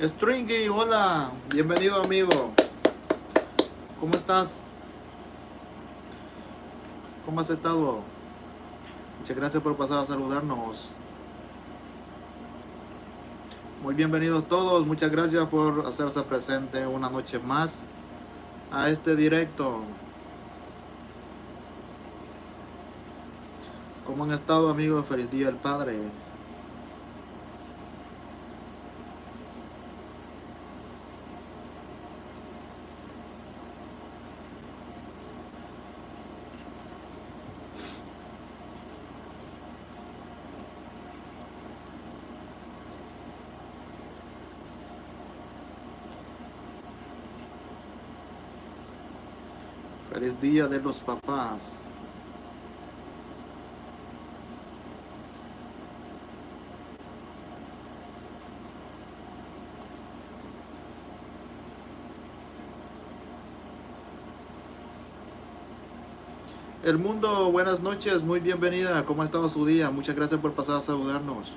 Stringy, hola, bienvenido amigo. ¿Cómo estás? ¿Cómo has estado? Muchas gracias por pasar a saludarnos. Muy bienvenidos todos, muchas gracias por hacerse presente una noche más a este directo. ¿Cómo han estado amigos? Feliz Día del Padre. Día de los Papás. El mundo, buenas noches, muy bienvenida. ¿Cómo ha estado su día? Muchas gracias por pasar a saludarnos.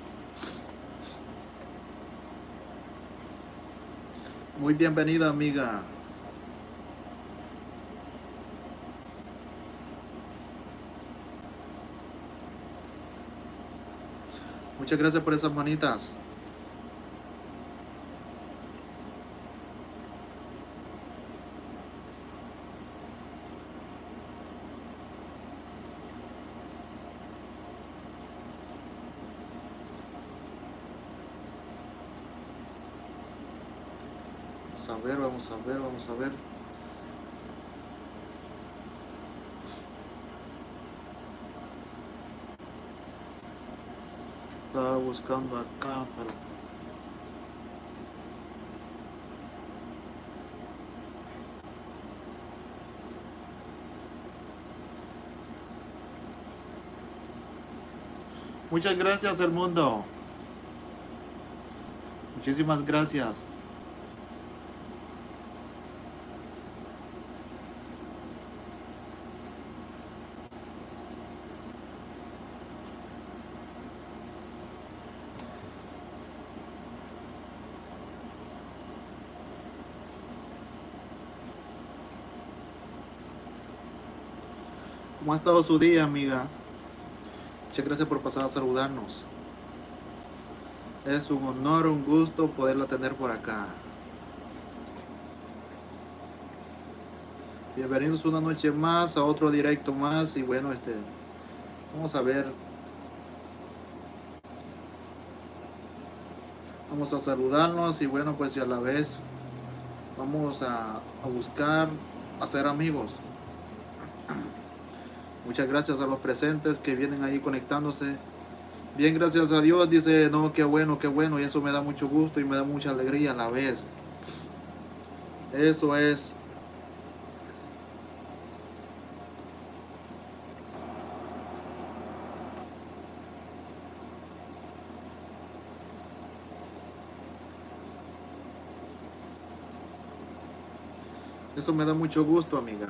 Muy bienvenida, amiga. Muchas gracias por esas manitas. Vamos a ver, vamos a ver, vamos a ver. Estaba buscando acá, pero... Muchas gracias, el mundo. Muchísimas gracias. ¿Cómo ha estado su día, amiga? Muchas gracias por pasar a saludarnos. Es un honor, un gusto poderla tener por acá. Bienvenidos una noche más a otro directo más y bueno, este vamos a ver. Vamos a saludarnos y bueno, pues y a la vez vamos a, a buscar hacer amigos. Muchas gracias a los presentes que vienen ahí conectándose. Bien, gracias a Dios, dice, no, qué bueno, qué bueno, y eso me da mucho gusto y me da mucha alegría a la vez. Eso es. Eso me da mucho gusto, amiga.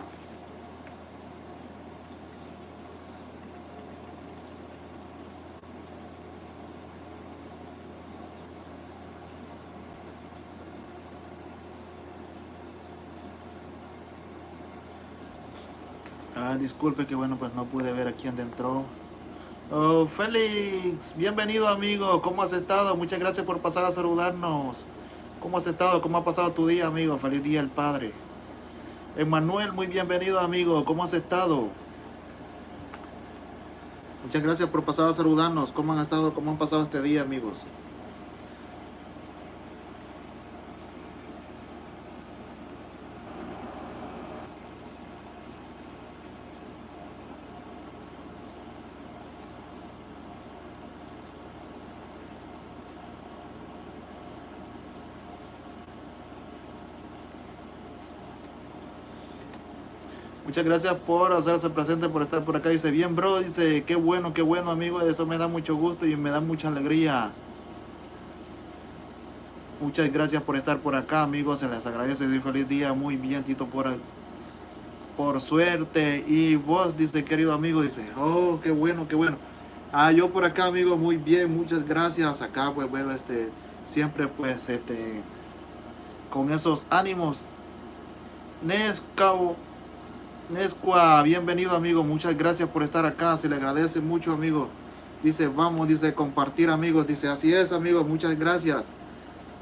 Disculpe que bueno, pues no pude ver a quién entró. Oh, Félix, bienvenido amigo, ¿cómo has estado? Muchas gracias por pasar a saludarnos. ¿Cómo has estado? ¿Cómo ha pasado tu día, amigo? Feliz día el Padre. Emanuel, muy bienvenido, amigo. ¿Cómo has estado? Muchas gracias por pasar a saludarnos. ¿Cómo han estado? ¿Cómo han pasado este día, amigos? Muchas gracias por hacerse presente, por estar por acá. Dice, bien, bro. Dice, qué bueno, qué bueno, amigo. Eso me da mucho gusto y me da mucha alegría. Muchas gracias por estar por acá, amigos. Se les agradece. Dice, feliz día. Muy bien, Tito, por, por suerte. Y vos, dice, querido amigo, dice, oh, qué bueno, qué bueno. Ah, yo por acá, amigo, muy bien. Muchas gracias. Acá, pues, bueno, este, siempre, pues, este con esos ánimos. Nescao, Nesqua, bienvenido amigo, muchas gracias por estar acá, se le agradece mucho amigo. Dice, vamos, dice, compartir amigos, dice, así es amigos, muchas gracias.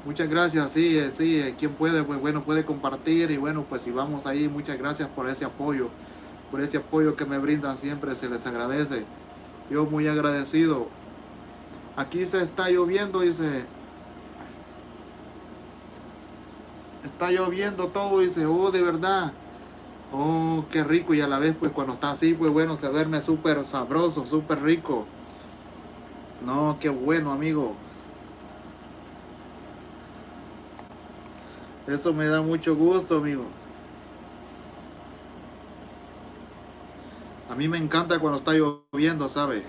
Muchas gracias, sí, eh, sí, eh, quien puede, pues bueno, puede compartir y bueno, pues si vamos ahí, muchas gracias por ese apoyo, por ese apoyo que me brindan siempre, se les agradece. Yo muy agradecido. Aquí se está lloviendo, dice, está lloviendo todo, dice, oh, de verdad. Oh, qué rico y a la vez, pues cuando está así, pues bueno, se duerme súper sabroso, súper rico. No, qué bueno, amigo. Eso me da mucho gusto, amigo. A mí me encanta cuando está lloviendo, ¿sabe?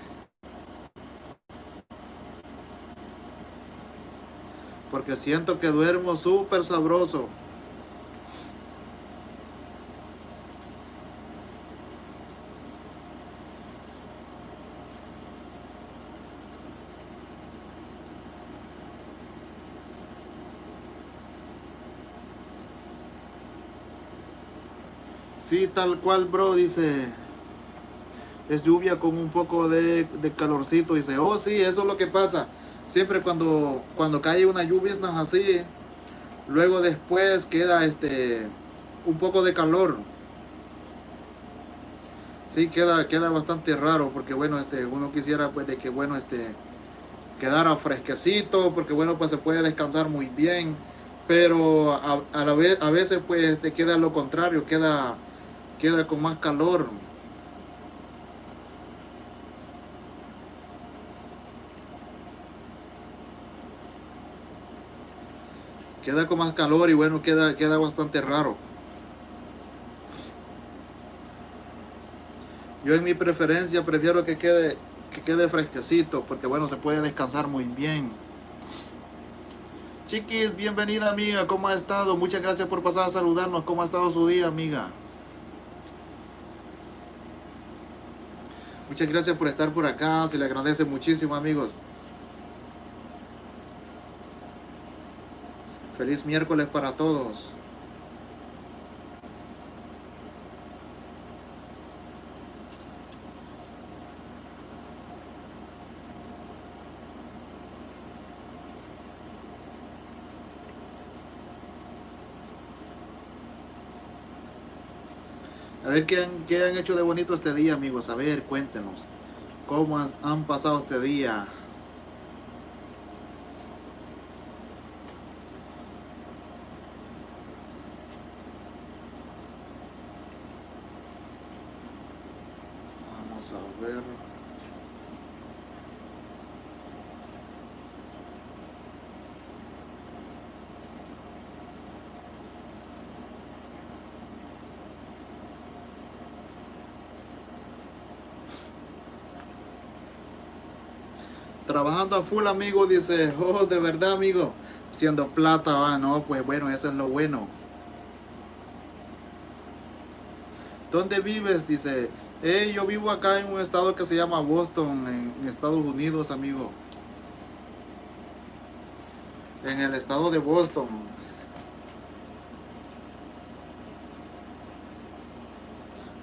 Porque siento que duermo súper sabroso. Sí, tal cual, bro, dice. Es lluvia con un poco de, calorcito. Dice, oh, sí, eso es lo que pasa. Siempre cuando, cuando cae una lluvia es así. Luego después queda este un poco de calor. Sí, queda, queda bastante raro. Porque bueno, este, uno quisiera pues de que bueno, este quedara fresquecito. Porque bueno, pues se puede descansar muy bien. Pero a, la vez, a veces pues te queda lo contrario. Queda queda con más calor. Queda con más calor y bueno, queda, queda bastante raro. Yo en mi preferencia prefiero que quede, que quede fresquecito porque bueno, se puede descansar muy bien. Chiquis, bienvenida amiga, ¿cómo ha estado? Muchas gracias por pasar a saludarnos. ¿Cómo ha estado su día, amiga? Muchas gracias por estar por acá. Se le agradece muchísimo, amigos. Feliz miércoles para todos. Ver qué han, hecho de bonito este día, amigos. A ver, cuéntenos. ¿Cómo han pasado este día? Vamos a ver. trabajando a amigo, dice, oh, de verdad, amigo, haciendo plata, va, no, pues bueno, eso es lo bueno. ¿Dónde vives? Dice, hey, yo vivo acá en un estado que se llama Boston, en Estados Unidos, amigo. En el estado de Boston.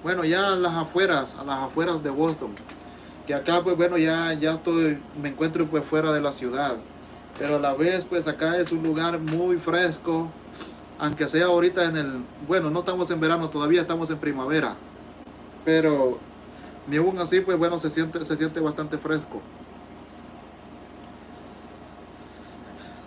Bueno, ya a las afueras, a las afueras de Boston que acá pues bueno ya, ya estoy, me encuentro pues fuera de la ciudad, pero a la vez pues acá es un lugar muy fresco, aunque sea ahorita en el, bueno no estamos en verano todavía, estamos en primavera, pero ni aún así pues bueno se siente, se siente bastante fresco.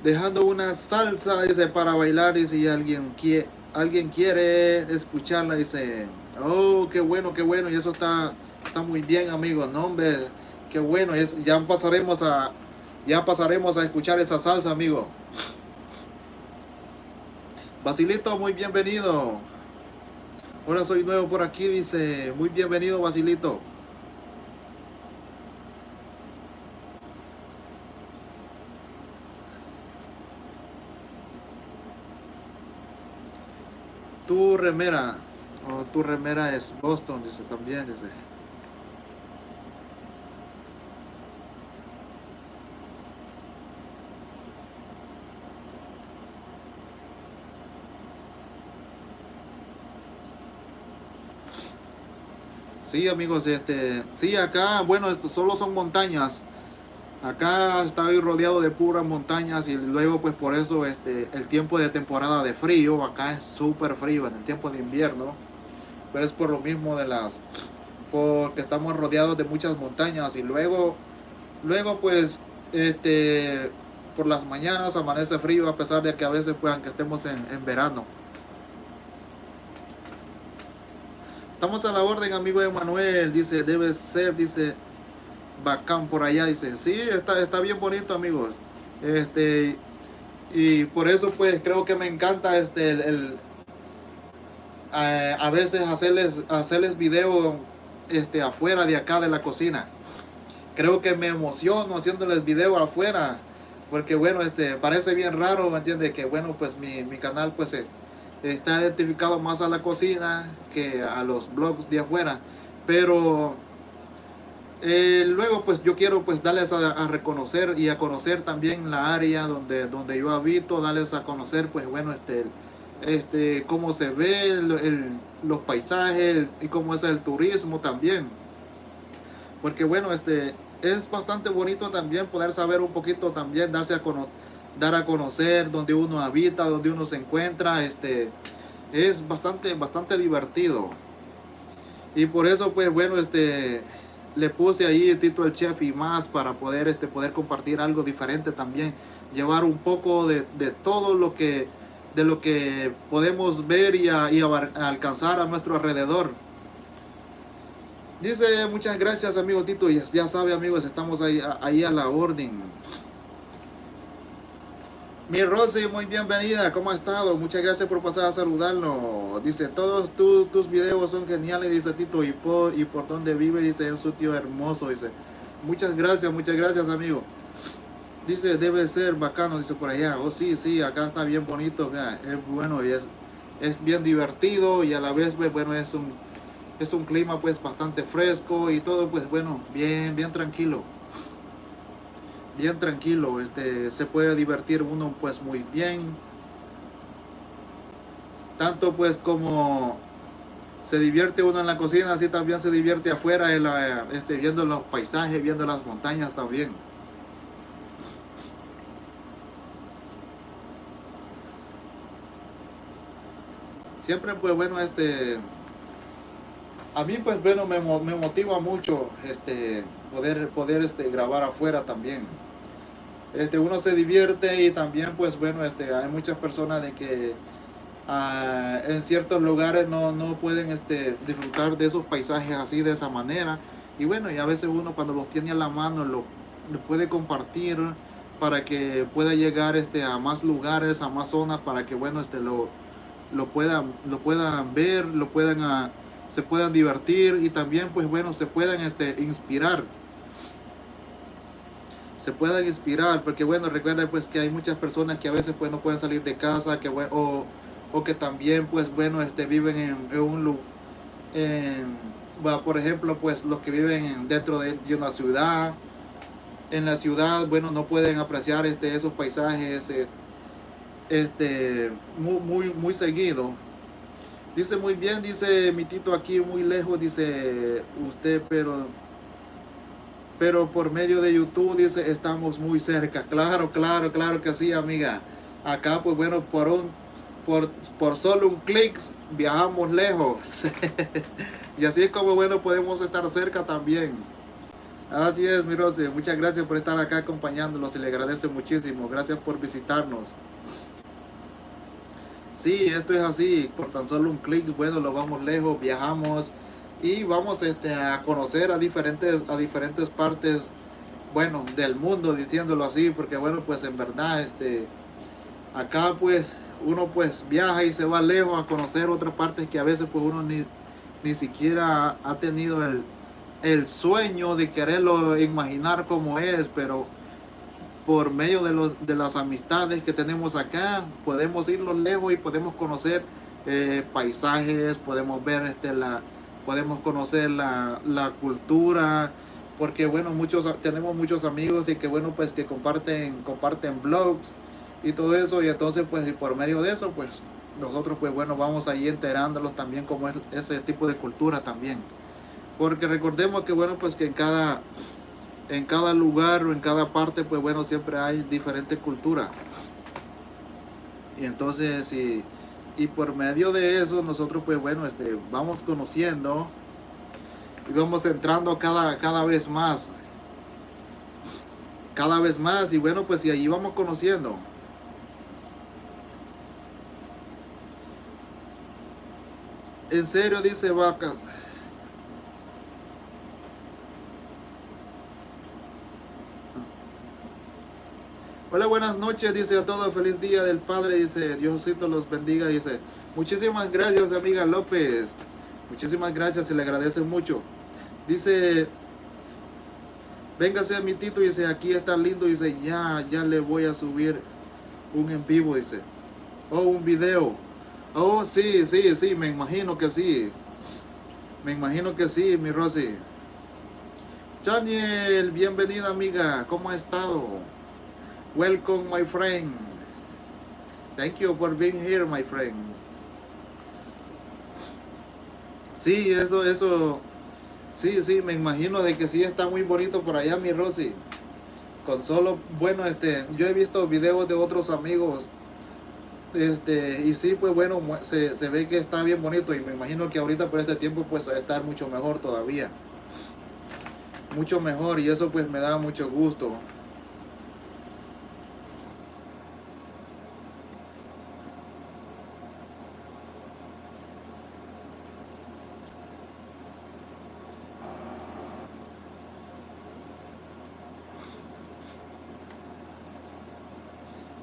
Dejando una salsa, dice, para bailar, y si alguien quiere, alguien quiere escucharla, dice, oh, qué bueno, qué bueno, y eso está Está muy bien, amigos. No, hombre, qué bueno. Es, ya pasaremos a ya pasaremos a escuchar esa salsa, amigo. Basilito, muy bienvenido. Ahora soy nuevo por aquí, dice. Muy bienvenido, Basilito. Tu remera, o tu remera es Boston, dice también, dice. Sí, amigos, este, sí, acá, bueno, esto solo son montañas. Acá estoy rodeado de puras montañas y luego pues por eso este, el tiempo de temporada de frío, acá es súper frío en el tiempo de invierno. Pero es por lo mismo de las, porque estamos rodeados de muchas montañas y luego, luego pues, este, por las mañanas amanece frío a pesar de que a veces pues aunque estemos en, en verano. Estamos a la orden, amigo Emanuel. Dice, debe ser, dice, bacán por allá. Dice, sí, está, está bien bonito, amigos. Este, y por eso, pues, creo que me encanta este, el, a, veces hacerles, hacerles video este, afuera de acá de la cocina. Creo que me emociono haciéndoles video afuera. Porque, bueno, este, parece bien raro, ¿me entiendes? Que, bueno, pues, mi, mi canal, pues, se está identificado más a la cocina que a los blogs de afuera. Pero eh, luego pues yo quiero pues darles a, reconocer y a conocer también la área donde donde yo habito darles a conocer pues bueno este este cómo se ve los paisajes y cómo es el turismo también. Porque bueno este es bastante bonito también poder saber un poquito también darse a conocer dar a conocer donde uno habita, donde uno se encuentra, este, es bastante, bastante divertido. Y por eso, pues bueno, este, le puse ahí el título del chef y más para poder, este, poder compartir algo diferente también, llevar un poco de, todo lo que, de lo que podemos ver y, alcanzar a nuestro alrededor. Dice, muchas gracias amigo Tito, ya, ya sabe amigos, estamos ahí, ahí a la orden. Mi Rosy, muy bienvenida, ¿cómo ha estado? Muchas gracias por pasar a saludarnos. Dice, todos tus videos son geniales, dice Tito, y por, y por donde vive, dice, es un tío hermoso, dice. Muchas gracias, muchas gracias, amigo. Dice, debe ser bacano, dice por allá. Oh, sí, sí, acá está bien bonito, es bueno y es, es bien divertido y a la vez, pues, bueno, es un, es un clima, pues, bastante fresco y todo, pues, bueno, bien, bien tranquilo bien tranquilo, este, se puede divertir uno pues muy bien. Tanto pues como se divierte uno en la cocina, así también se divierte afuera, en la, este, viendo los paisajes, viendo las montañas también. Siempre pues bueno, este, a mí pues bueno, me, me motiva mucho este, poder, poder este, grabar afuera también este, uno se divierte y también pues bueno, este, hay muchas personas de que ah, en ciertos lugares no, no pueden este, disfrutar de esos paisajes así de esa manera. Y bueno, y a veces uno cuando los tiene a la mano lo, puede compartir para que pueda llegar este, a más lugares, a más zonas, para que bueno, este, lo, lo, puedan, lo puedan ver, lo puedan, ah, se puedan divertir y también pues bueno, se puedan este, inspirar se puedan inspirar, porque bueno, recuerda pues que hay muchas personas que a veces pues no pueden salir de casa, que o, o que también pues bueno, este, viven en, un lugar, por ejemplo pues los que viven dentro de, una ciudad, en la ciudad, bueno, no pueden apreciar este, esos paisajes eh, este, muy, muy, muy seguido. Dice muy bien, dice mi tito aquí muy lejos, dice usted, pero pero por medio de YouTube dice estamos muy cerca. Claro, claro, claro que sí, amiga. Acá, pues bueno, por un por, por solo un clic viajamos lejos. y así es como bueno podemos estar cerca también. Así es, mi Rosy. Muchas gracias por estar acá acompañándonos y le agradezco muchísimo. Gracias por visitarnos. Sí, esto es así. Por tan solo un clic, bueno, lo vamos lejos, viajamos y vamos este, a conocer a diferentes, a diferentes partes, bueno, del mundo, diciéndolo así, porque bueno, pues en verdad, este, acá pues uno pues viaja y se va lejos a conocer otras partes que a veces pues uno ni, ni siquiera ha tenido el, el sueño de quererlo imaginar como es, pero por medio de, los, de las amistades que tenemos acá, podemos irlo lejos y podemos conocer eh, paisajes, podemos ver este, la, podemos conocer la, cultura, porque bueno, muchos tenemos muchos amigos de que bueno, pues que comparten, comparten blogs y todo eso, y entonces pues y por medio de eso, pues nosotros pues bueno, vamos ahí enterándolos también como es ese tipo de cultura también. Porque recordemos que bueno, pues que en cada, en cada lugar o en cada parte, pues bueno, siempre hay diferentes culturas. Y entonces, y, y por medio de eso, nosotros pues bueno, este, vamos conociendo y vamos entrando cada, cada vez más. Cada vez más. Y bueno, pues y ahí vamos conociendo. En serio, dice Vacas. Hola, buenas noches, dice a todos, feliz día del Padre, dice, Diosito los bendiga, dice, muchísimas gracias, amiga López, muchísimas gracias, se le agradece mucho. Dice, véngase a mi tito, dice, aquí está lindo, dice, ya, ya le voy a subir un en vivo, dice, o oh, un video. Oh, sí, sí, sí, me imagino que sí. Me imagino que sí, mi Rosy. Daniel, bienvenida amiga, ¿cómo ha estado? Welcome, my friend. Thank you for being here, my friend. Sí, eso, eso. Sí, sí, me imagino de que sí está muy bonito por allá, mi Rosy. Con solo, bueno, este, yo he visto videos de otros amigos. Este, y sí, pues bueno, se, se ve que está bien bonito y me imagino que ahorita por este tiempo pues va a estar mucho mejor todavía. Mucho mejor y eso pues me da mucho gusto.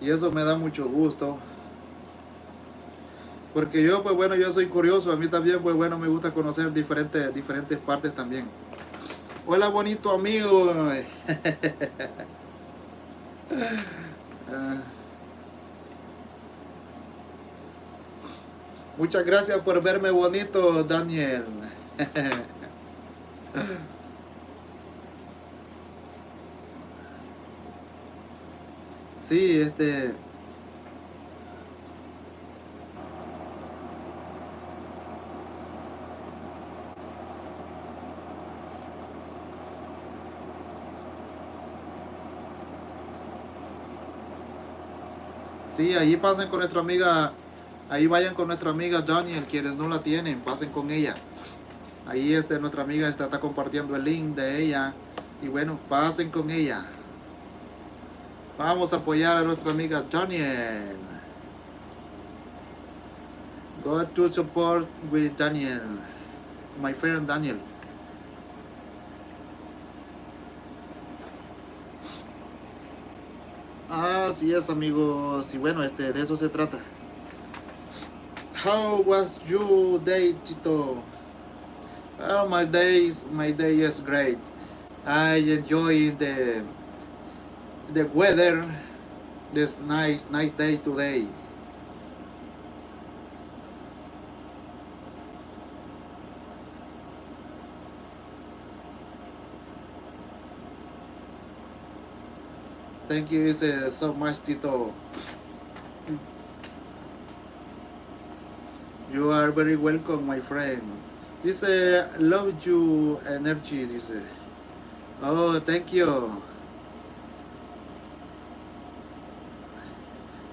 Y eso me da mucho gusto. Porque yo, pues bueno, yo soy curioso. A mí también, pues bueno, me gusta conocer diferentes, diferentes partes también. Hola, bonito amigo. Muchas gracias por verme bonito, Daniel. Sí, este... Sí, ahí pasen con nuestra amiga, ahí vayan con nuestra amiga Daniel, quienes no la tienen, pasen con ella. Ahí este, nuestra amiga está, está compartiendo el link de ella. Y bueno, pasen con ella. Vamos a apoyar a nuestra amiga Daniel. Go to support with Daniel. My friend Daniel. Así es amigos. Y bueno, este, de eso se trata. How was your day, Chito? Oh, my days, my day is great. I enjoy the the weather this nice nice day today. Thank you uh, so much Tito. You are very welcome my friend. This uh, love you energy this uh, oh thank you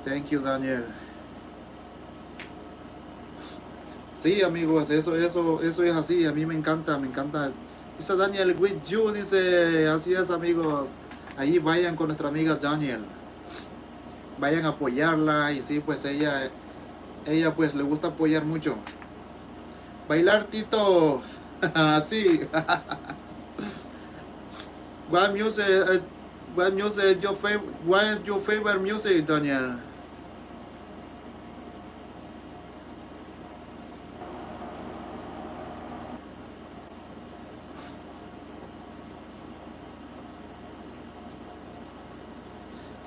Thank you, Daniel. Sí, amigos, eso, eso, eso es así. A mí me encanta, me encanta. Dice Daniel, with you, dice, así es, amigos. Ahí vayan con nuestra amiga Daniel. Vayan a apoyarla y sí, pues ella, ella pues le gusta apoyar mucho. Bailar, Tito. así. what music, uh, what music your favorite, what is your favorite music, Daniel?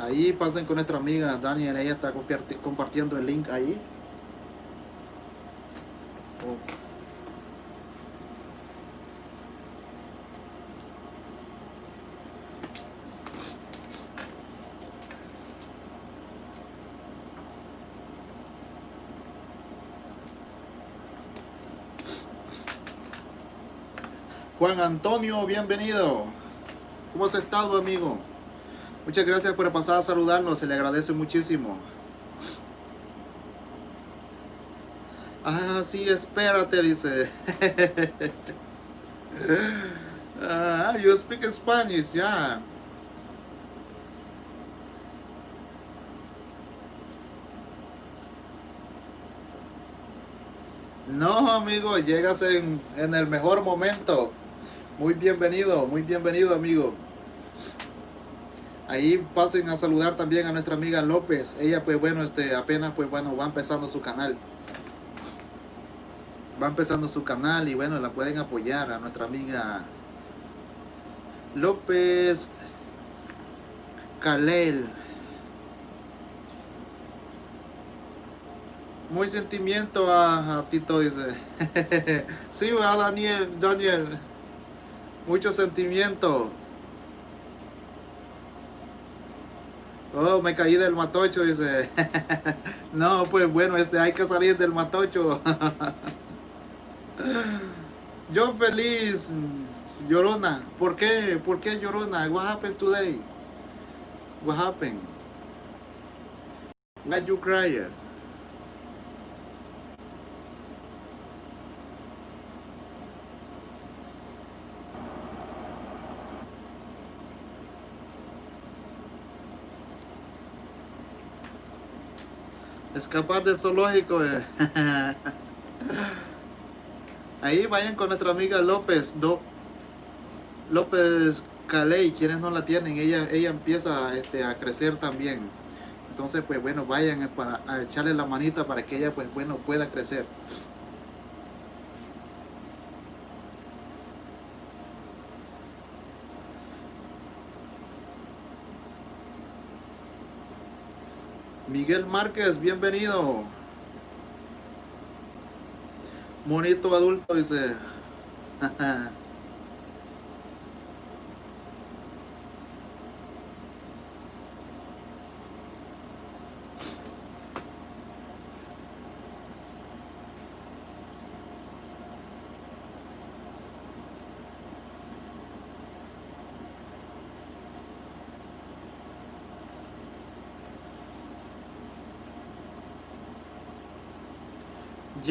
Ahí pasen con nuestra amiga Daniel, ella está compartiendo el link ahí. Juan Antonio, bienvenido. ¿Cómo has estado, amigo? Muchas gracias por pasar a saludarnos, se le agradece muchísimo. Ah, sí, espérate, dice. ah, you speak Spanish, ya. No, amigo, llegas en, en el mejor momento. Muy bienvenido, muy bienvenido, amigo. Ahí pasen a saludar también a nuestra amiga López. Ella, pues bueno, este apenas, pues bueno, va empezando su canal. Va empezando su canal y bueno, la pueden apoyar a nuestra amiga López Kalel. Muy sentimiento a, Tito, dice. sí, a Daniel, Daniel. Mucho sentimiento. Oh, me caí del matocho, dice. no, pues bueno, este hay que salir del matocho. Yo feliz, Llorona. ¿Por qué? ¿Por qué Llorona? What happened today? What happened? Why you cry? Escapar del zoológico. Eh. Ahí vayan con nuestra amiga López. López Caley, quienes no la tienen, ella, ella empieza este, a crecer también. Entonces, pues bueno, vayan para a echarle la manita para que ella, pues bueno, pueda crecer. Miguel Márquez, bienvenido. Monito adulto, dice.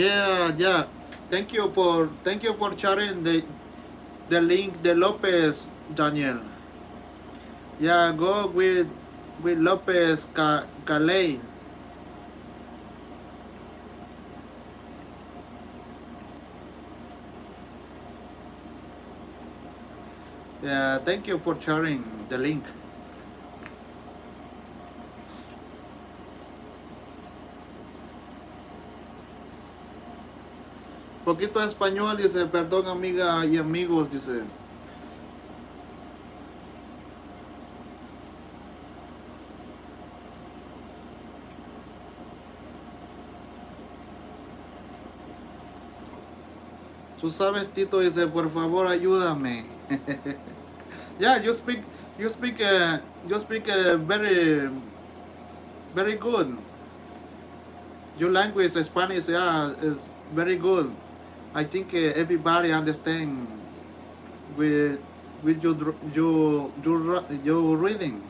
Yeah, yeah. Thank you for thank you for sharing the the link the Lopez Daniel. Yeah, go with with Lopez Calais. Yeah, thank you for sharing the link. Poquito español, dice, perdón amiga y amigos, dice. Tú sabes, Tito dice, por favor, ayúdame. yeah, you speak, you speak, uh, you speak uh, very, very good. Your language, Spanish, yeah, is very good. I think uh, everybody understand with with your your your your reading.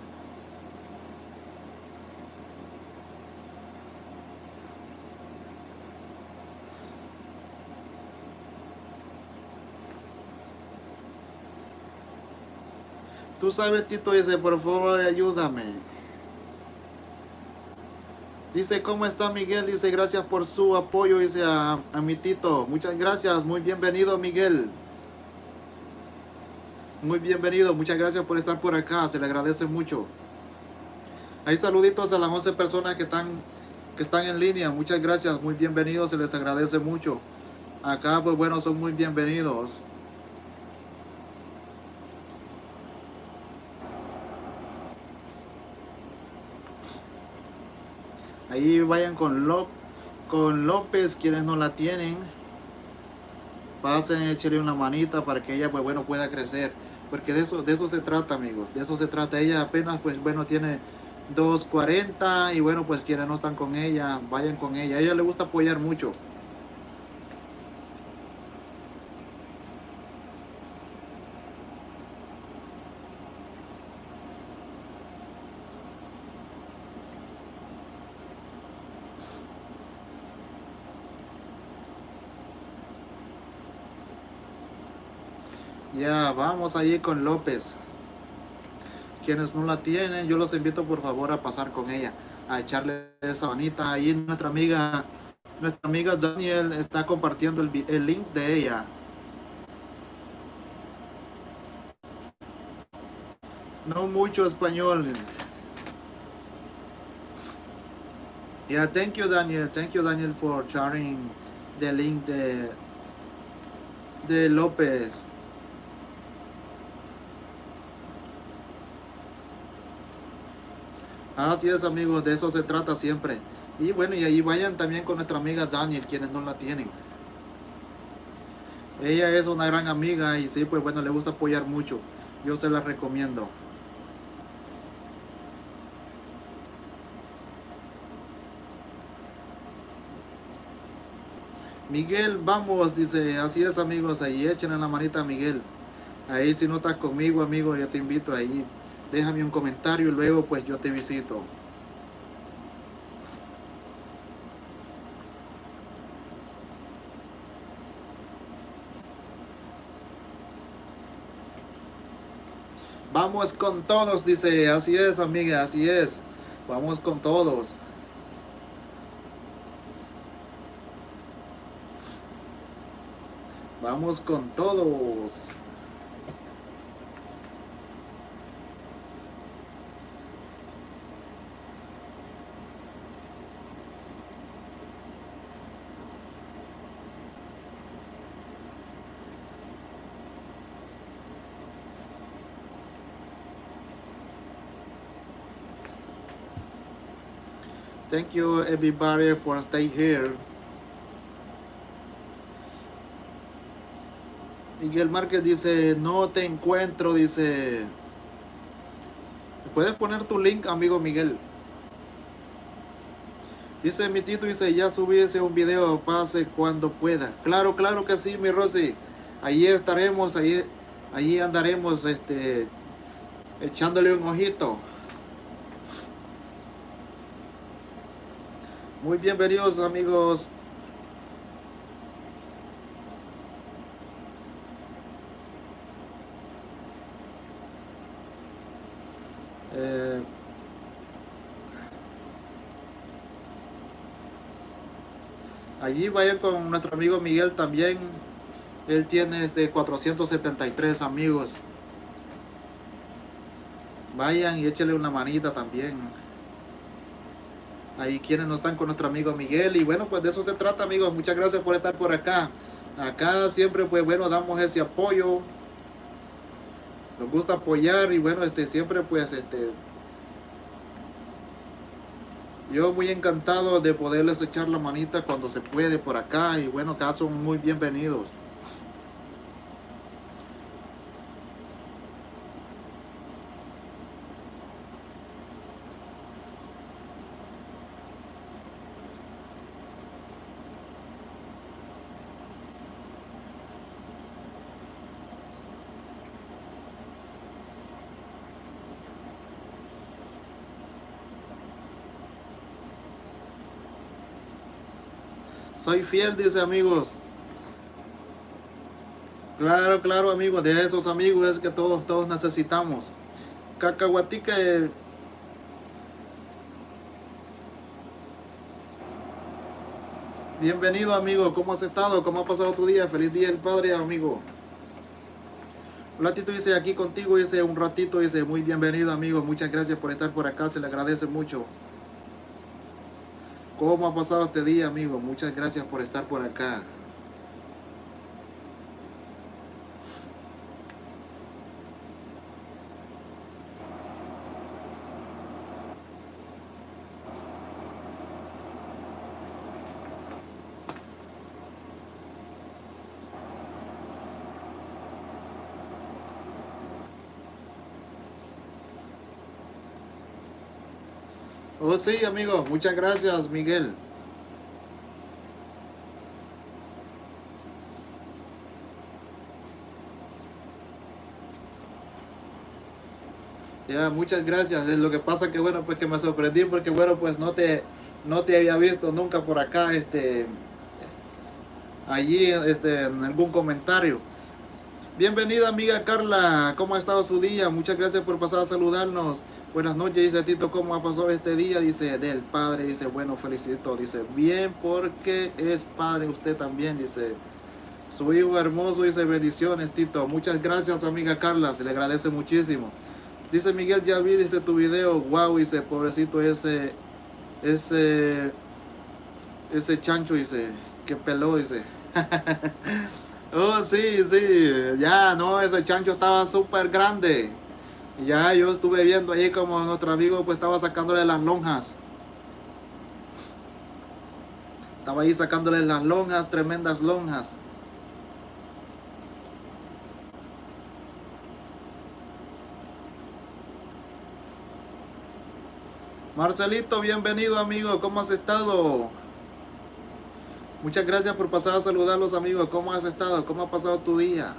Tú sabes, Tito dice, por favor, ayúdame. Dice, ¿cómo está Miguel? Dice, gracias por su apoyo, dice a, mi tito. Muchas gracias, muy bienvenido Miguel. Muy bienvenido, muchas gracias por estar por acá, se le agradece mucho. Hay saluditos a las 11 personas que están, que están en línea, muchas gracias, muy bienvenidos, se les agradece mucho. Acá, pues bueno, son muy bienvenidos. Ahí vayan con, con López, quienes no la tienen. Pasen, échenle una manita para que ella, pues bueno, pueda crecer. Porque de eso, de eso se trata, amigos. De eso se trata. Ella apenas, pues bueno, tiene 2.40 y bueno, pues quienes no están con ella, vayan con ella. A ella le gusta apoyar mucho. Ya, vamos allí con López. Quienes no la tienen, yo los invito por favor a pasar con ella, a echarle esa manita. Ahí nuestra amiga, nuestra amiga Daniel está compartiendo el, el link de ella. No mucho español. Yeah, thank you Daniel. Thank you Daniel for sharing the link de, de López. Así es amigos, de eso se trata siempre. Y bueno, y ahí vayan también con nuestra amiga Daniel, quienes no la tienen. Ella es una gran amiga y sí, pues bueno, le gusta apoyar mucho. Yo se la recomiendo. Miguel, vamos, dice, así es amigos, ahí echen la manita a Miguel. Ahí si no estás conmigo, amigo, yo te invito ahí. Déjame un comentario y luego pues yo te visito. Vamos con todos, dice, así es amiga, así es. Vamos con todos. Vamos con todos. Thank you everybody for stay here. Miguel Márquez dice, no te encuentro, dice. ¿Puedes poner tu link, amigo Miguel? Dice mi tito, dice, ya subí ese un video, pase cuando pueda. Claro, claro que sí, mi Rosy. Ahí estaremos, ahí, ahí andaremos, este, echándole un ojito. Muy bienvenidos, amigos. Eh, allí vayan con nuestro amigo Miguel también. Él tiene este 473 amigos. Vayan y échale una manita también. Ahí quienes no están con nuestro amigo Miguel. Y bueno, pues de eso se trata amigos. Muchas gracias por estar por acá. Acá siempre pues bueno damos ese apoyo nos gusta apoyar y bueno, este siempre pues este yo muy encantado de poderles echar la manita cuando se puede por acá y bueno, acá son muy bienvenidos. Soy fiel, dice amigos. Claro, claro, amigos. De esos amigos es que todos, todos necesitamos. Cacahuatique. Bienvenido, amigo. ¿Cómo has estado? ¿Cómo ha pasado tu día? Feliz día del Padre, amigo. Un ratito dice aquí contigo, dice un ratito, dice muy bienvenido, amigo. Muchas gracias por estar por acá. Se le agradece mucho. ¿Cómo ha pasado este día, amigo? Muchas gracias por estar por acá. Oh, sí, amigo. Muchas gracias, Miguel. Ya, muchas gracias. Es lo que pasa que bueno, pues que me sorprendí porque bueno, pues no te no te había visto nunca por acá este allí este en algún comentario. Bienvenida amiga Carla, ¿cómo ha estado su día? Muchas gracias por pasar a saludarnos. Buenas noches, dice Tito, ¿cómo ha pasado este día? Dice, del padre, dice, bueno, felicito, dice, bien, porque es padre usted también, dice, su hijo hermoso, dice, bendiciones, Tito. Muchas gracias, amiga Carla, se le agradece muchísimo. Dice Miguel, ya vi, dice, tu video, wow, dice, pobrecito ese, ese, ese chancho, dice, que peló, dice. oh, sí, sí, ya, no, ese chancho estaba súper grande. Ya yo estuve viendo ahí como nuestro amigo pues estaba sacándole las lonjas. Estaba ahí sacándole las lonjas, tremendas lonjas. Marcelito, bienvenido amigo, ¿cómo has estado? Muchas gracias por pasar a saludar a los amigos, ¿cómo has estado? ¿Cómo ha pasado tu día?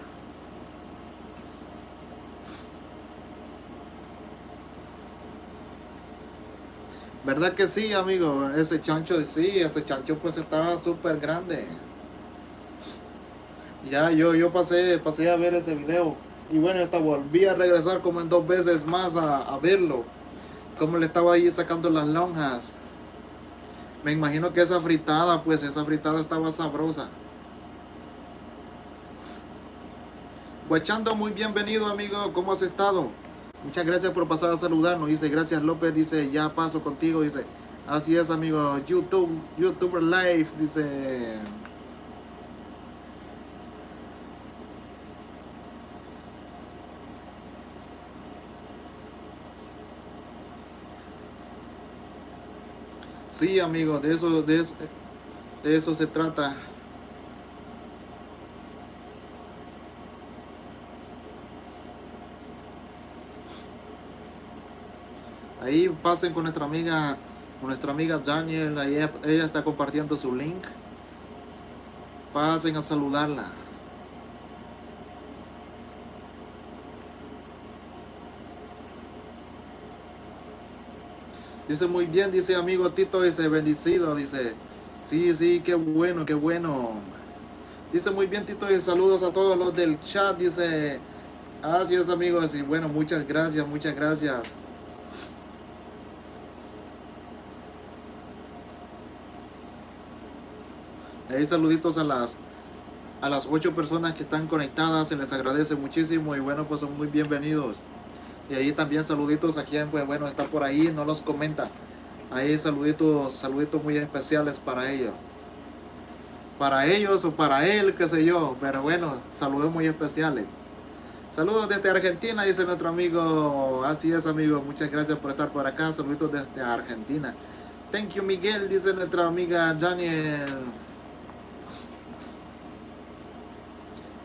¿Verdad que sí, amigo? Ese chancho, sí, ese chancho pues estaba súper grande. Ya, yo, yo pasé, pasé a ver ese video. Y bueno, hasta volví a regresar como en dos veces más a, verlo. Como le estaba ahí sacando las lonjas. Me imagino que esa fritada, pues esa fritada estaba sabrosa. Guachando, muy bienvenido, amigo. ¿Cómo has estado? Muchas gracias por pasar a saludarnos. Dice, gracias López. Dice, ya paso contigo. Dice, así es, amigo. YouTube, YouTuber Live. Dice. Sí, amigo, de eso, de eso, de eso se trata. Ahí pasen con nuestra amiga, con nuestra amiga Daniel, ahí ella está compartiendo su link. Pasen a saludarla. Dice muy bien, dice amigo Tito, dice bendecido, dice, sí, sí, qué bueno, qué bueno. Dice muy bien Tito, y saludos a todos los del chat, dice, así es amigos, y bueno, muchas gracias, muchas gracias. Ahí saluditos a las a las ocho personas que están conectadas, se les agradece muchísimo y bueno, pues son muy bienvenidos. Y ahí también saluditos a quien, pues bueno, está por ahí, no los comenta. Ahí saluditos, saluditos muy especiales para ellos. Para ellos o para él, qué sé yo, pero bueno, saludos muy especiales. Saludos desde Argentina, dice nuestro amigo. Así es, amigo. Muchas gracias por estar por acá. Saluditos desde Argentina. Thank you, Miguel, dice nuestra amiga Daniel.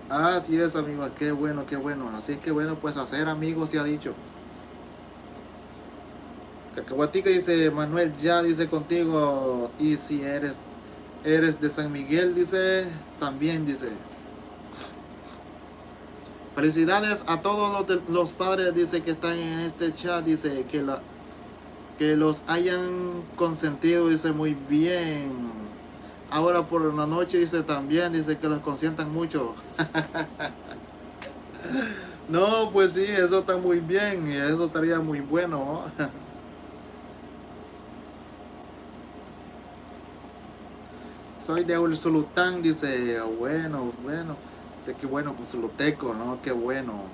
Así es, amigo, qué bueno, qué bueno. Así que bueno, pues hacer amigos se ha dicho. Cacahuatica dice, Manuel, ya dice contigo. Y si eres, eres de San Miguel, dice, también dice. Felicidades a todos los, los padres, dice, que están en este chat, dice, que, la, que los hayan consentido, dice, muy bien. Ahora por la noche dice también, dice que los consientan mucho. no, pues sí, eso está muy bien y eso estaría muy bueno. Soy de Ulsulután, dice, bueno, bueno. Sé que bueno, pues Suluteco, ¿no? Qué bueno.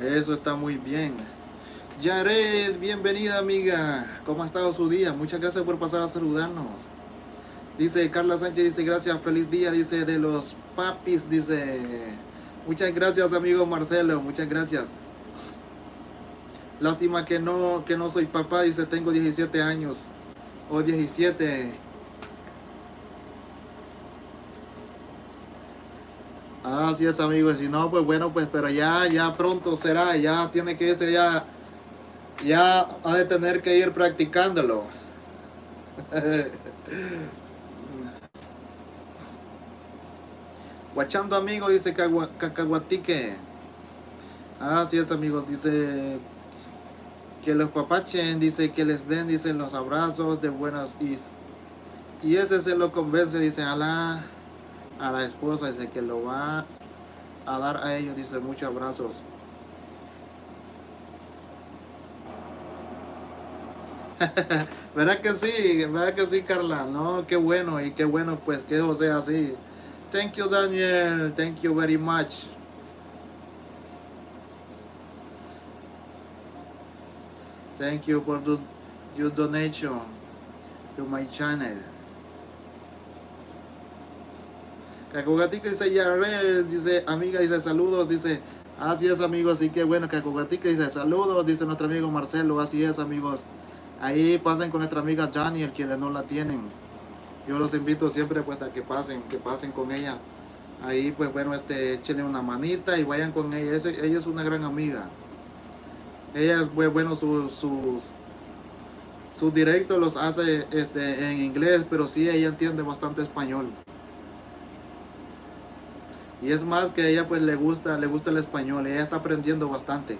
Eso está muy bien. Yared, bienvenida amiga. ¿Cómo ha estado su día? Muchas gracias por pasar a saludarnos. Dice Carla Sánchez, dice gracias, feliz día, dice de los papis, dice. Muchas gracias amigo Marcelo, muchas gracias. Lástima que no, que no soy papá, dice tengo 17 años. O 17. Así es, amigos. Si no, pues bueno, pues, pero ya, ya pronto será. Ya tiene que ser ya. Ya ha de tener que ir practicándolo. Guachando amigo, dice Cacahuatique. Así es, amigos. Dice que los papachen, dice, que les den, dice, los abrazos de buenos y, y ese se lo convence, dice, a la, a la esposa, dice, que lo va a dar a ellos, dice, muchos abrazos. ¿Verdad que sí? ¿Verdad que sí, Carla? No, qué bueno y qué bueno pues que eso sea así. Thank you, Daniel. Thank you very much. Thank you for the, your donation to my channel. Cacogatica dice, ya dice, amiga, dice, saludos, dice, así es, amigos, así que bueno, Cacogatica dice, saludos, dice nuestro amigo Marcelo, así es, amigos. Ahí pasen con nuestra amiga Janiel, quienes no la tienen. Yo los invito siempre pues a que pasen, que pasen con ella. Ahí pues bueno, este, échenle una manita y vayan con ella. ella es una gran amiga. Ella es pues, bueno, sus, sus, sus directos los hace este, en inglés, pero sí ella entiende bastante español. Y es más que a ella pues le gusta, le gusta el español. Ella está aprendiendo bastante.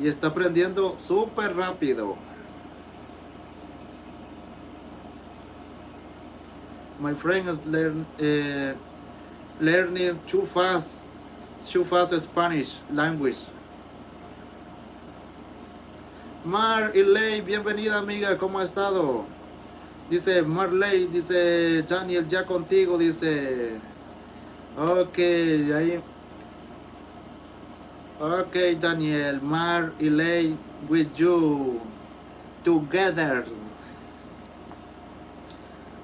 Y está aprendiendo súper rápido. my friend is uh, learning too fast, too fast Spanish language. Mar Marley, bienvenida amiga, ¿cómo ha estado? Dice Marley, dice Daniel, ya contigo, dice. Ok, ahí. Ok, Daniel, Mar Marley, with you, together.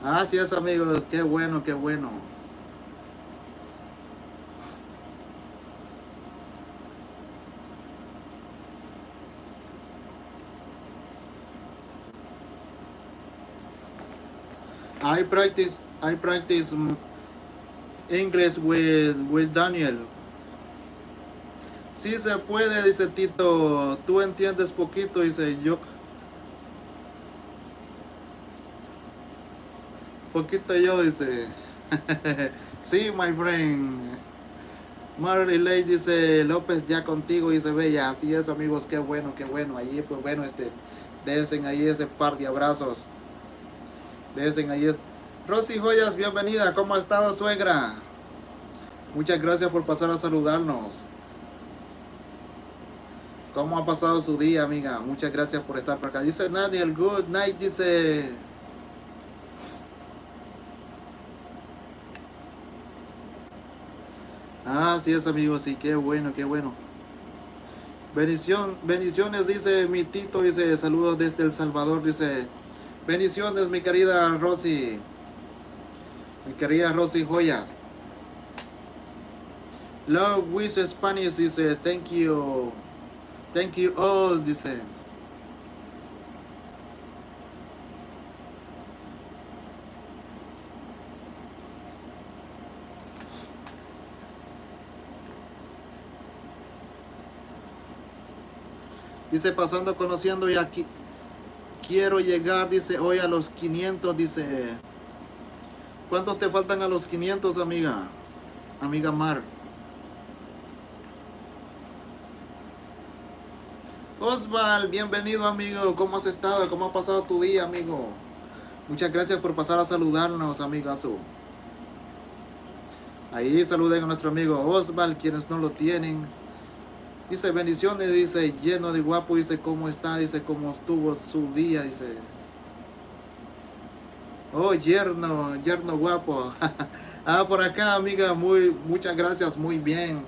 Así es amigos, qué bueno, qué bueno. I practice I practice English with with Daniel. Sí se puede, dice Tito. Tú entiendes poquito, dice yo. Poquito yo, dice. sí, my friend. Marley Ley dice, López ya contigo, dice Bella. Así es, amigos, qué bueno, qué bueno. Allí, pues bueno, este, desen ahí ese par de abrazos. Desen ahí es. Rosy Joyas, bienvenida. ¿Cómo ha estado, suegra? Muchas gracias por pasar a saludarnos. ¿Cómo ha pasado su día, amiga? Muchas gracias por estar por acá. Dice Daniel, good night, dice Ah, sí es amigo, sí, qué bueno, qué bueno. Bendición, bendiciones, dice mi Tito, dice, saludos desde El Salvador, dice, bendiciones, mi querida Rosy, mi querida Rosy Joyas. Love with Spanish, dice, thank you, thank you all, dice. Dice, pasando, conociendo y aquí quiero llegar, dice, hoy a los 500, dice. ¿Cuántos te faltan a los 500, amiga? Amiga Mar. Osval, bienvenido amigo. ¿Cómo has estado? ¿Cómo ha pasado tu día, amigo? Muchas gracias por pasar a saludarnos, amigazo. Ahí saluden a nuestro amigo Osval, quienes no lo tienen. Dice, bendiciones, dice, lleno de guapo, dice, cómo está, dice, cómo estuvo su día, dice. Oh, yerno, yerno guapo. ah, por acá, amiga, muy, muchas gracias, muy bien.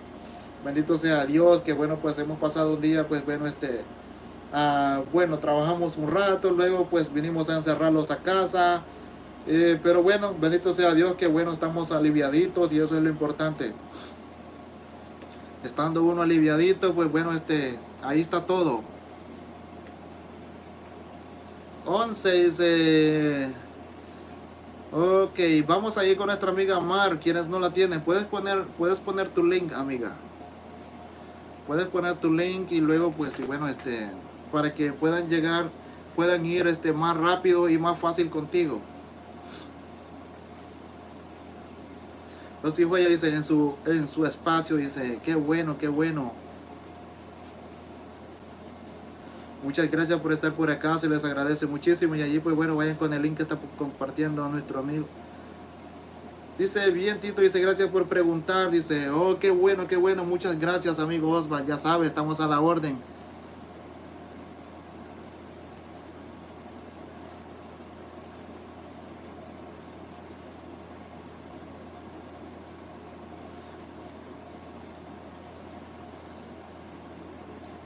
Bendito sea Dios, que bueno, pues hemos pasado un día, pues bueno, este, ah, bueno, trabajamos un rato, luego pues vinimos a encerrarlos a casa. Eh, pero bueno, bendito sea Dios, que bueno, estamos aliviaditos y eso es lo importante estando uno aliviadito, pues bueno, este, ahí está todo. 11 dice... Ok, vamos a con nuestra amiga Mar, quienes no la tienen. Puedes poner, puedes poner tu link, amiga. Puedes poner tu link y luego, pues, y bueno, este, para que puedan llegar, puedan ir este, más rápido y más fácil contigo. Los hijos ella dice en su, en su espacio, dice, qué bueno, qué bueno. Muchas gracias por estar por acá, se les agradece muchísimo y allí pues bueno, vayan con el link que está compartiendo nuestro amigo. Dice, bien Tito, dice, gracias por preguntar, dice, oh, qué bueno, qué bueno, muchas gracias amigo Osva, ya sabe, estamos a la orden.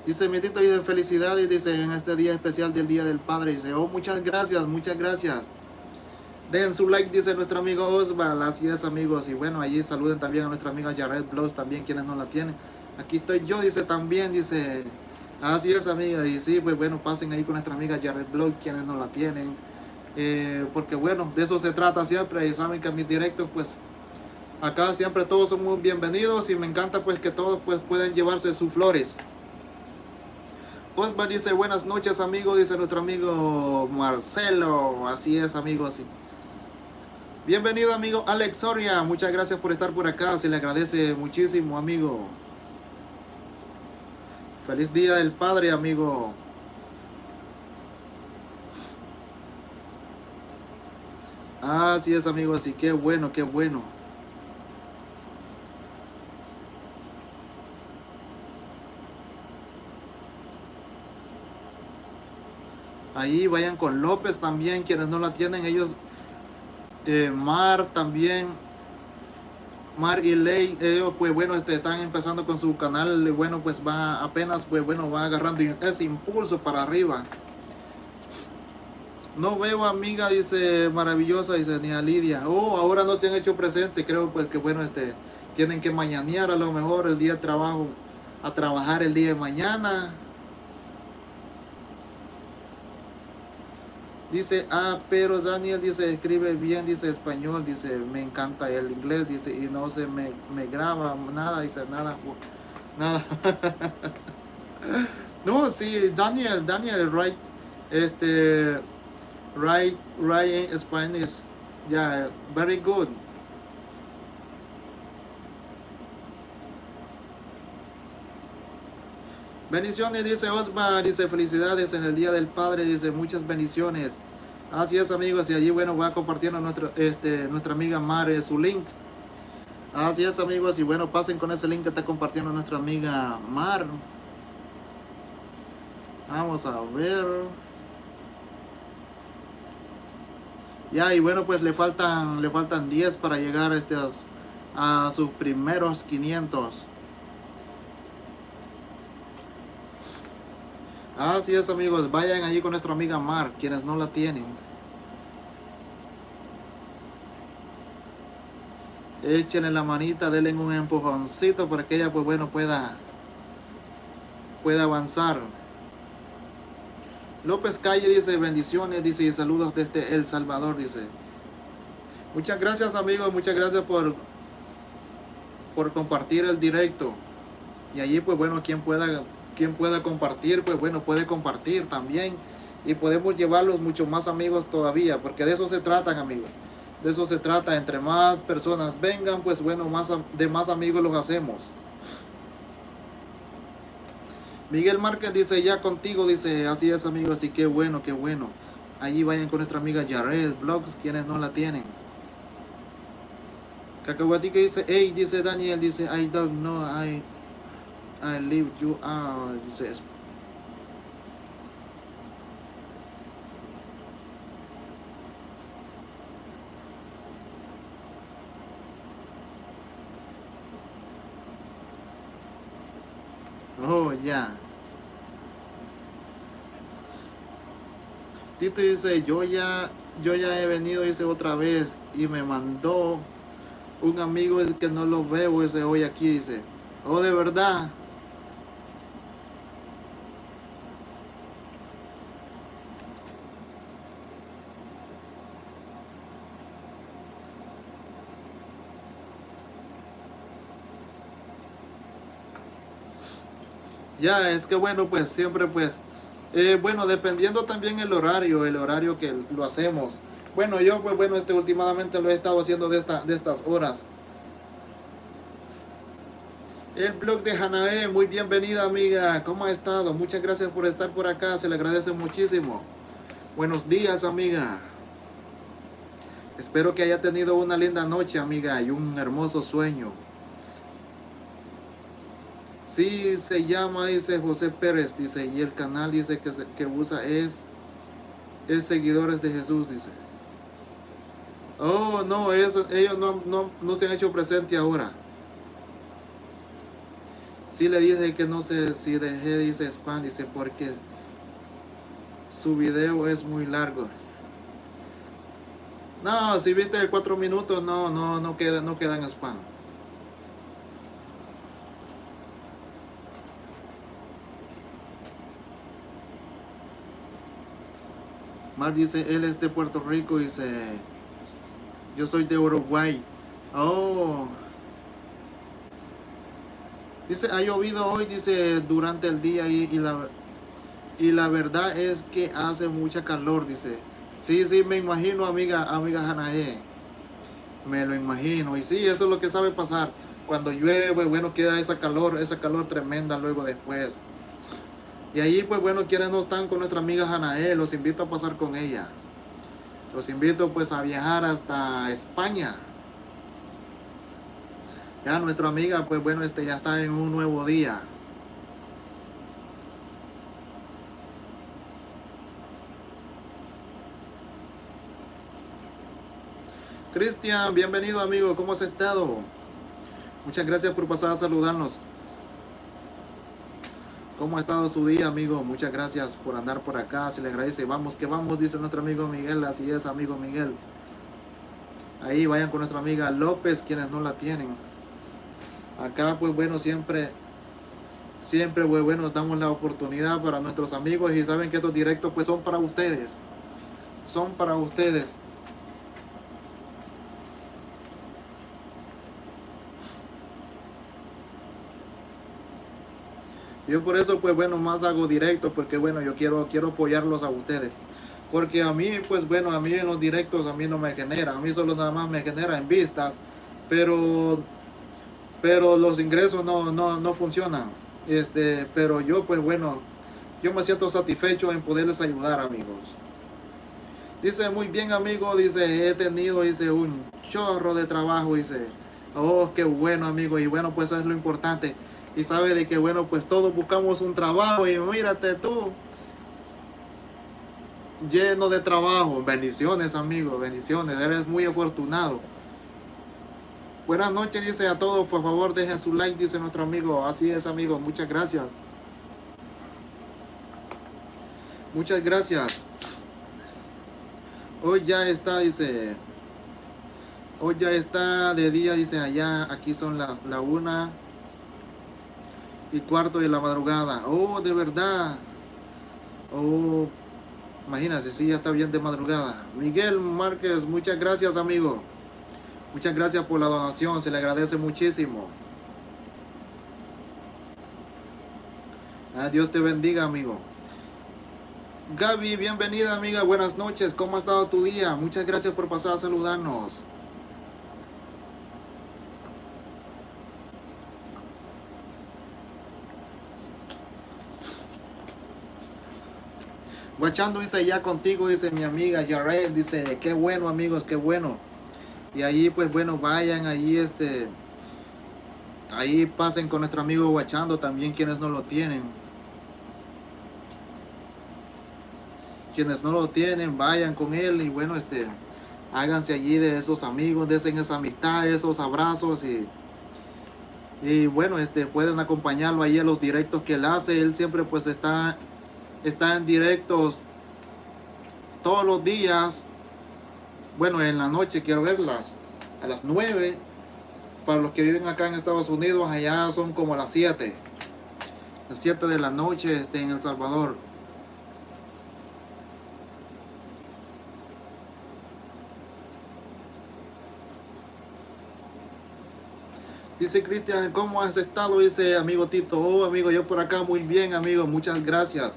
Dice, mi tito, dice, felicidades, dice, en este día especial del Día del Padre. Dice, oh, muchas gracias, muchas gracias. Den su like, dice nuestro amigo Osval. Así es, amigos. Y bueno, allí saluden también a nuestra amiga Jared Blows, también quienes no la tienen. Aquí estoy yo, dice, también, dice. Así es, amiga. Y sí, pues bueno, pasen ahí con nuestra amiga Jared Blows, quienes no la tienen. Eh, porque bueno, de eso se trata siempre. Y saben que en mis directos, pues, acá siempre todos son muy bienvenidos. Y me encanta, pues, que todos, pues, pueden llevarse sus flores. Osman dice, buenas noches amigo, dice nuestro amigo Marcelo. Así es, amigo, así. Bienvenido, amigo Alex Soria. Muchas gracias por estar por acá. Se le agradece muchísimo, amigo. Feliz Día del Padre, amigo. Así es, amigo. Así, qué bueno, qué bueno. Ahí vayan con López también, quienes no la tienen, ellos, eh, Mar también, Mar y Ley, ellos pues bueno, este, están empezando con su canal, bueno, pues va apenas, pues bueno, va agarrando ese impulso para arriba. No veo amiga, dice maravillosa, dice ni a Lidia. Oh, ahora no se han hecho presente, creo pues que bueno, este, tienen que mañanear a lo mejor el día de trabajo, a trabajar el día de mañana Dice, ah, pero Daniel dice, escribe bien, dice español, dice, me encanta el inglés, dice, y no se me, me graba nada, dice, nada, nada. no, sí, Daniel, Daniel, right, este, right, right in Spanish, yeah, very good. Bendiciones, dice Osma, dice felicidades en el Día del Padre, dice muchas bendiciones. Así es amigos, y allí bueno va compartiendo nuestro, este, nuestra amiga Mare su link. Así es amigos, y bueno pasen con ese link que está compartiendo nuestra amiga Mar. Vamos a ver. Ya, y bueno pues le faltan, le faltan 10 para llegar a, estos, a sus primeros 500. Así es amigos, vayan allí con nuestra amiga Mar, quienes no la tienen. Échenle la manita, denle un empujoncito para que ella pues bueno pueda, pueda avanzar. López Calle dice bendiciones, dice y saludos desde El Salvador, dice. Muchas gracias amigos, muchas gracias por, por compartir el directo. Y allí pues bueno, quien pueda quien pueda compartir, pues bueno, puede compartir también. Y podemos llevarlos mucho más amigos todavía, porque de eso se tratan amigos. De eso se trata, entre más personas vengan, pues bueno, más de más amigos los hacemos. Miguel Márquez dice, ya contigo, dice, así es amigos, así que bueno, qué bueno. Allí vayan con nuestra amiga Jared Blogs, quienes no la tienen. Cacahuatique dice, hey, dice Daniel, dice, I don't know, I I leave you out, dice. Oh, ya. Tito dice, yo ya, yo ya he venido, dice otra vez, y me mandó un amigo que no lo veo, dice, hoy aquí, dice, oh, de verdad. Ya, es que bueno, pues siempre pues, eh, bueno, dependiendo también el horario, el horario que lo hacemos. Bueno, yo pues bueno, este últimamente lo he estado haciendo de, esta, de estas horas. El blog de Hanae, muy bienvenida amiga, ¿cómo ha estado? Muchas gracias por estar por acá, se le agradece muchísimo. Buenos días amiga. Espero que haya tenido una linda noche amiga y un hermoso sueño. Sí, se llama, dice José Pérez, dice, y el canal dice que, que usa es, es Seguidores de Jesús, dice. Oh, no, ellos no, no, no se han hecho presente ahora. Si le dije que no sé si dejé, dice spam, dice porque su video es muy largo. No, si viste cuatro minutos, no, no, no queda, no queda en spam. Mar dice, él es de Puerto Rico, dice, yo soy de Uruguay. Oh, Dice, ha llovido hoy, dice, durante el día y, la, y la verdad es que hace mucha calor, dice. Sí, sí, me imagino, amiga, amiga Hanae. Me lo imagino. Y sí, eso es lo que sabe pasar. Cuando llueve, bueno, queda esa calor, esa calor tremenda luego después. Y ahí, pues bueno, quienes no están con nuestra amiga Hanae, los invito a pasar con ella. Los invito pues a viajar hasta España. Ya nuestra amiga, pues bueno, este ya está en un nuevo día. Cristian, bienvenido amigo, ¿cómo has estado? Muchas gracias por pasar a saludarnos. ¿Cómo ha estado su día, amigo? Muchas gracias por andar por acá, se le agradece. Vamos que vamos, dice nuestro amigo Miguel, así es, amigo Miguel. Ahí vayan con nuestra amiga López, quienes no la tienen acá pues bueno siempre siempre pues bueno damos la oportunidad para nuestros amigos y saben que estos directos pues son para ustedes son para ustedes yo por eso pues bueno más hago directos porque bueno yo quiero quiero apoyarlos a ustedes porque a mí pues bueno a mí en los directos a mí no me genera a mí solo nada más me genera en vistas pero pero los ingresos no, no, no funcionan. Este, pero yo, pues bueno, yo me siento satisfecho en poderles ayudar, amigos. Dice, muy bien, amigo, dice, he tenido, dice, un chorro de trabajo, dice, oh, qué bueno, amigo, y bueno, pues eso es lo importante. Y sabe de que, bueno, pues todos buscamos un trabajo y mírate tú, lleno de trabajo. Bendiciones, amigo, bendiciones, eres muy afortunado. Buenas noches, dice a todos. Por favor, dejen su like, dice nuestro amigo. Así es, amigo. Muchas gracias. Muchas gracias. Hoy ya está, dice. Hoy ya está de día, dice allá. Aquí son las la una y cuarto de la madrugada. Oh, de verdad. Oh, imagínate, sí, ya está bien de madrugada. Miguel Márquez, muchas gracias, amigo. Muchas gracias por la donación, se le agradece muchísimo. Ah, Dios te bendiga, amigo. Gaby, bienvenida, amiga. Buenas noches. ¿Cómo ha estado tu día? Muchas gracias por pasar a saludarnos. Guachando dice ya contigo, dice mi amiga Jared, dice, qué bueno amigos, qué bueno. Y ahí pues bueno, vayan ahí este ahí pasen con nuestro amigo Guachando también quienes no lo tienen. Quienes no lo tienen, vayan con él y bueno, este háganse allí de esos amigos, desen esa amistad, esos abrazos y y bueno, este pueden acompañarlo ahí en los directos que él hace. Él siempre pues está está en directos todos los días bueno, en la noche quiero verlas a las 9. Para los que viven acá en Estados Unidos, allá son como las 7. Las 7 de la noche este, en El Salvador. Dice Cristian, ¿cómo has estado? Dice amigo Tito, oh amigo, yo por acá muy bien amigo, muchas gracias.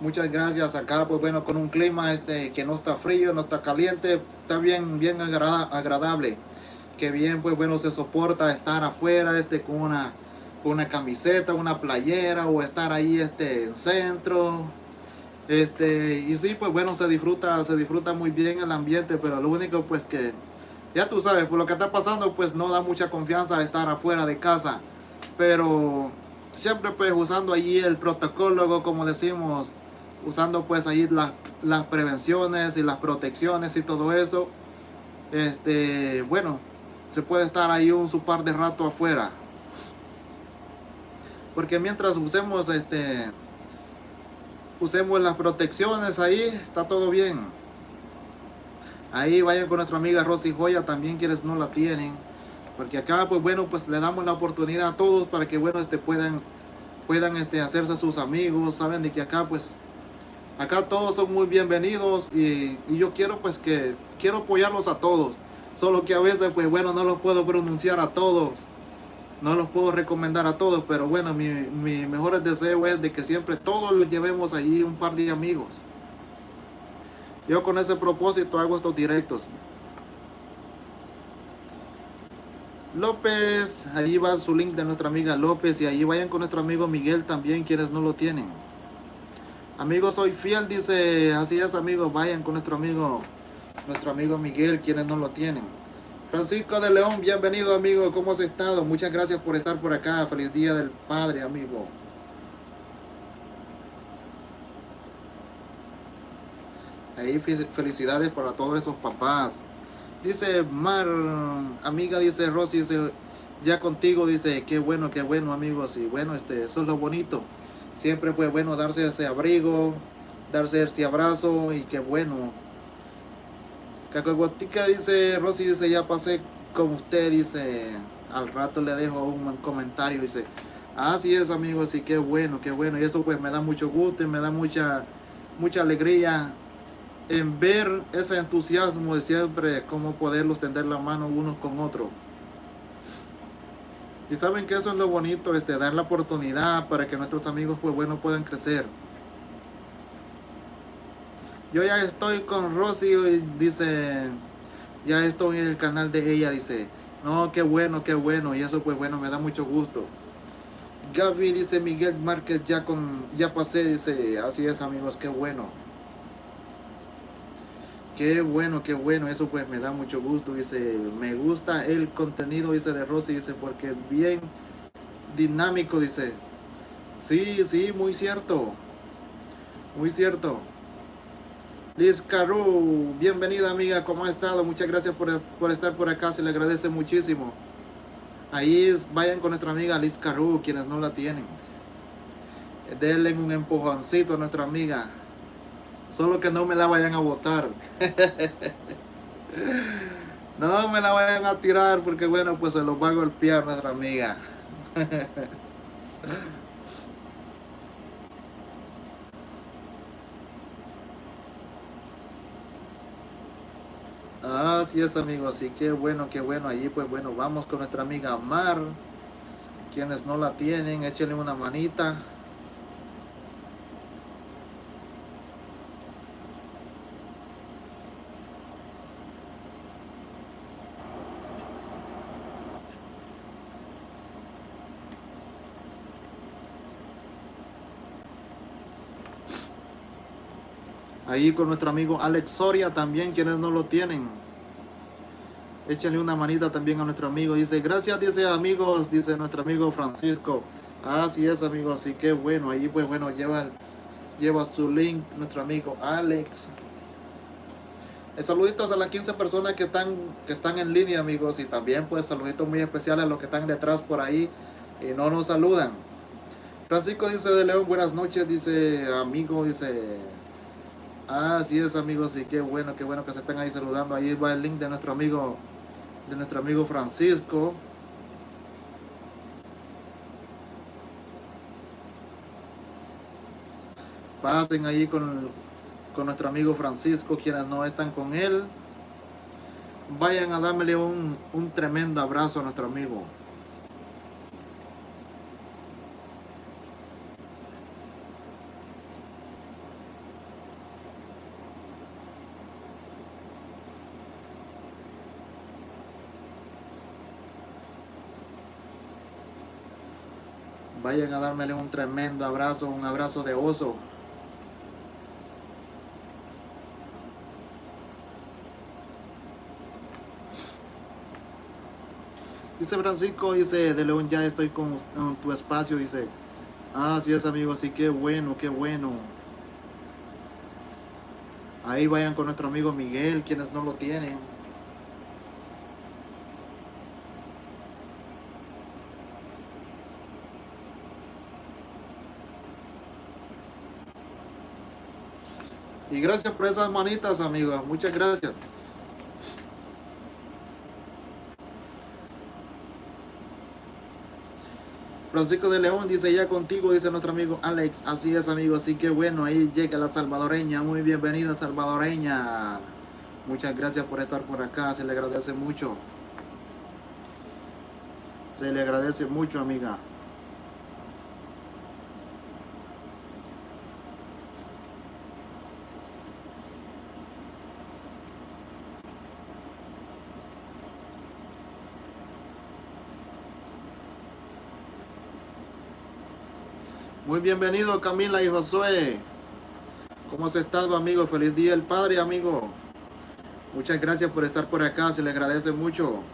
Muchas gracias acá, pues bueno, con un clima este que no está frío, no está caliente, está bien, bien agradable. Que bien, pues bueno, se soporta estar afuera este con una una camiseta, una playera o estar ahí este, en centro. Este, y sí, pues bueno, se disfruta, se disfruta muy bien el ambiente, pero lo único pues que, ya tú sabes, por lo que está pasando, pues no da mucha confianza estar afuera de casa. Pero siempre pues usando allí el protocolo, como decimos, usando pues ahí las, las prevenciones y las protecciones y todo eso. Este, bueno, se puede estar ahí un su par de rato afuera. Porque mientras usemos este usemos las protecciones ahí, está todo bien. Ahí vayan con nuestra amiga Rosy Joya también quienes no la tienen. Porque acá pues bueno, pues le damos la oportunidad a todos para que bueno, este puedan puedan este hacerse sus amigos, saben de que acá pues acá todos son muy bienvenidos y, yo quiero pues que quiero apoyarlos a todos. Solo que a veces, pues bueno, no los puedo pronunciar a todos. No los puedo recomendar a todos, pero bueno, mi, mi mejor deseo es de que siempre todos los llevemos allí un par de amigos. Yo con ese propósito hago estos directos. López, ahí va su link de nuestra amiga López y ahí vayan con nuestro amigo Miguel también, quienes no lo tienen. Amigo, soy fiel, dice, así es amigo, vayan con nuestro amigo nuestro amigo Miguel, quienes no lo tienen. Francisco de León, bienvenido amigo, ¿cómo has estado? Muchas gracias por estar por acá, feliz día del Padre amigo. Ahí felicidades para todos esos papás. Dice Mar, amiga, dice Rosy, dice, ya contigo, dice, qué bueno, qué bueno amigos, y bueno, este, eso es lo bonito. Siempre fue bueno darse ese abrigo, darse ese abrazo y qué bueno Cacahuatica dice, Rosy dice, ya pasé con usted, dice, al rato le dejo un comentario, dice, así es amigo, así que bueno, qué bueno, y eso pues me da mucho gusto y me da mucha, mucha alegría en ver ese entusiasmo de siempre, cómo poderlos tender la mano unos con otros. Y saben que eso es lo bonito, este, dar la oportunidad para que nuestros amigos pues bueno puedan crecer. Yo ya estoy con Rosy, dice, ya estoy en el canal de ella, dice, no, qué bueno, qué bueno, y eso pues bueno, me da mucho gusto. Gaby dice, Miguel Márquez, ya con, ya pasé, dice, así es amigos, qué bueno. Qué bueno, qué bueno, eso pues me da mucho gusto, dice, me gusta el contenido, dice, de Rosy, dice, porque bien dinámico, dice. Sí, sí, muy cierto, muy cierto. Liz Caru, bienvenida amiga, ¿cómo ha estado? Muchas gracias por, estar por acá, se le agradece muchísimo. Ahí vayan con nuestra amiga Liz Caru, quienes no la tienen. Denle un empujoncito a nuestra amiga. Solo que no me la vayan a botar. no me la vayan a tirar porque bueno, pues se los va a golpear nuestra amiga. Así es amigos, así que bueno, qué bueno, allí pues bueno, vamos con nuestra amiga Mar, quienes no la tienen, échenle una manita. Ahí con nuestro amigo Alex Soria también, quienes no lo tienen. Échenle una manita también a nuestro amigo. Dice, gracias, dice amigos, dice nuestro amigo Francisco. Así es, amigos, así que bueno, ahí pues bueno, lleva, lleva su link nuestro amigo Alex. El saluditos a las 15 personas que están, que están en línea, amigos. Y también pues saluditos muy especiales a los que están detrás por ahí y no nos saludan. Francisco dice de León, buenas noches, dice amigo, dice Así es amigos, y qué bueno, qué bueno que se estén ahí saludando. Ahí va el link de nuestro amigo, de nuestro amigo Francisco. Pasen ahí con, con nuestro amigo Francisco, quienes no están con él. Vayan a darle un, un tremendo abrazo a nuestro amigo. Vayan a darme un tremendo abrazo, un abrazo de oso. Dice Francisco, dice, de León ya estoy con, tu espacio, dice. Ah, sí es amigo, sí, qué bueno, qué bueno. Ahí vayan con nuestro amigo Miguel, quienes no lo tienen. Y gracias por esas manitas, amigos. Muchas gracias. Francisco de León dice ya contigo, dice nuestro amigo Alex. Así es, amigo. Así que bueno, ahí llega la salvadoreña. Muy bienvenida, salvadoreña. Muchas gracias por estar por acá. Se le agradece mucho. Se le agradece mucho, amiga. Muy bienvenido Camila y Josué. ¿Cómo has estado, amigo? Feliz día el Padre, amigo. Muchas gracias por estar por acá, se le agradece mucho.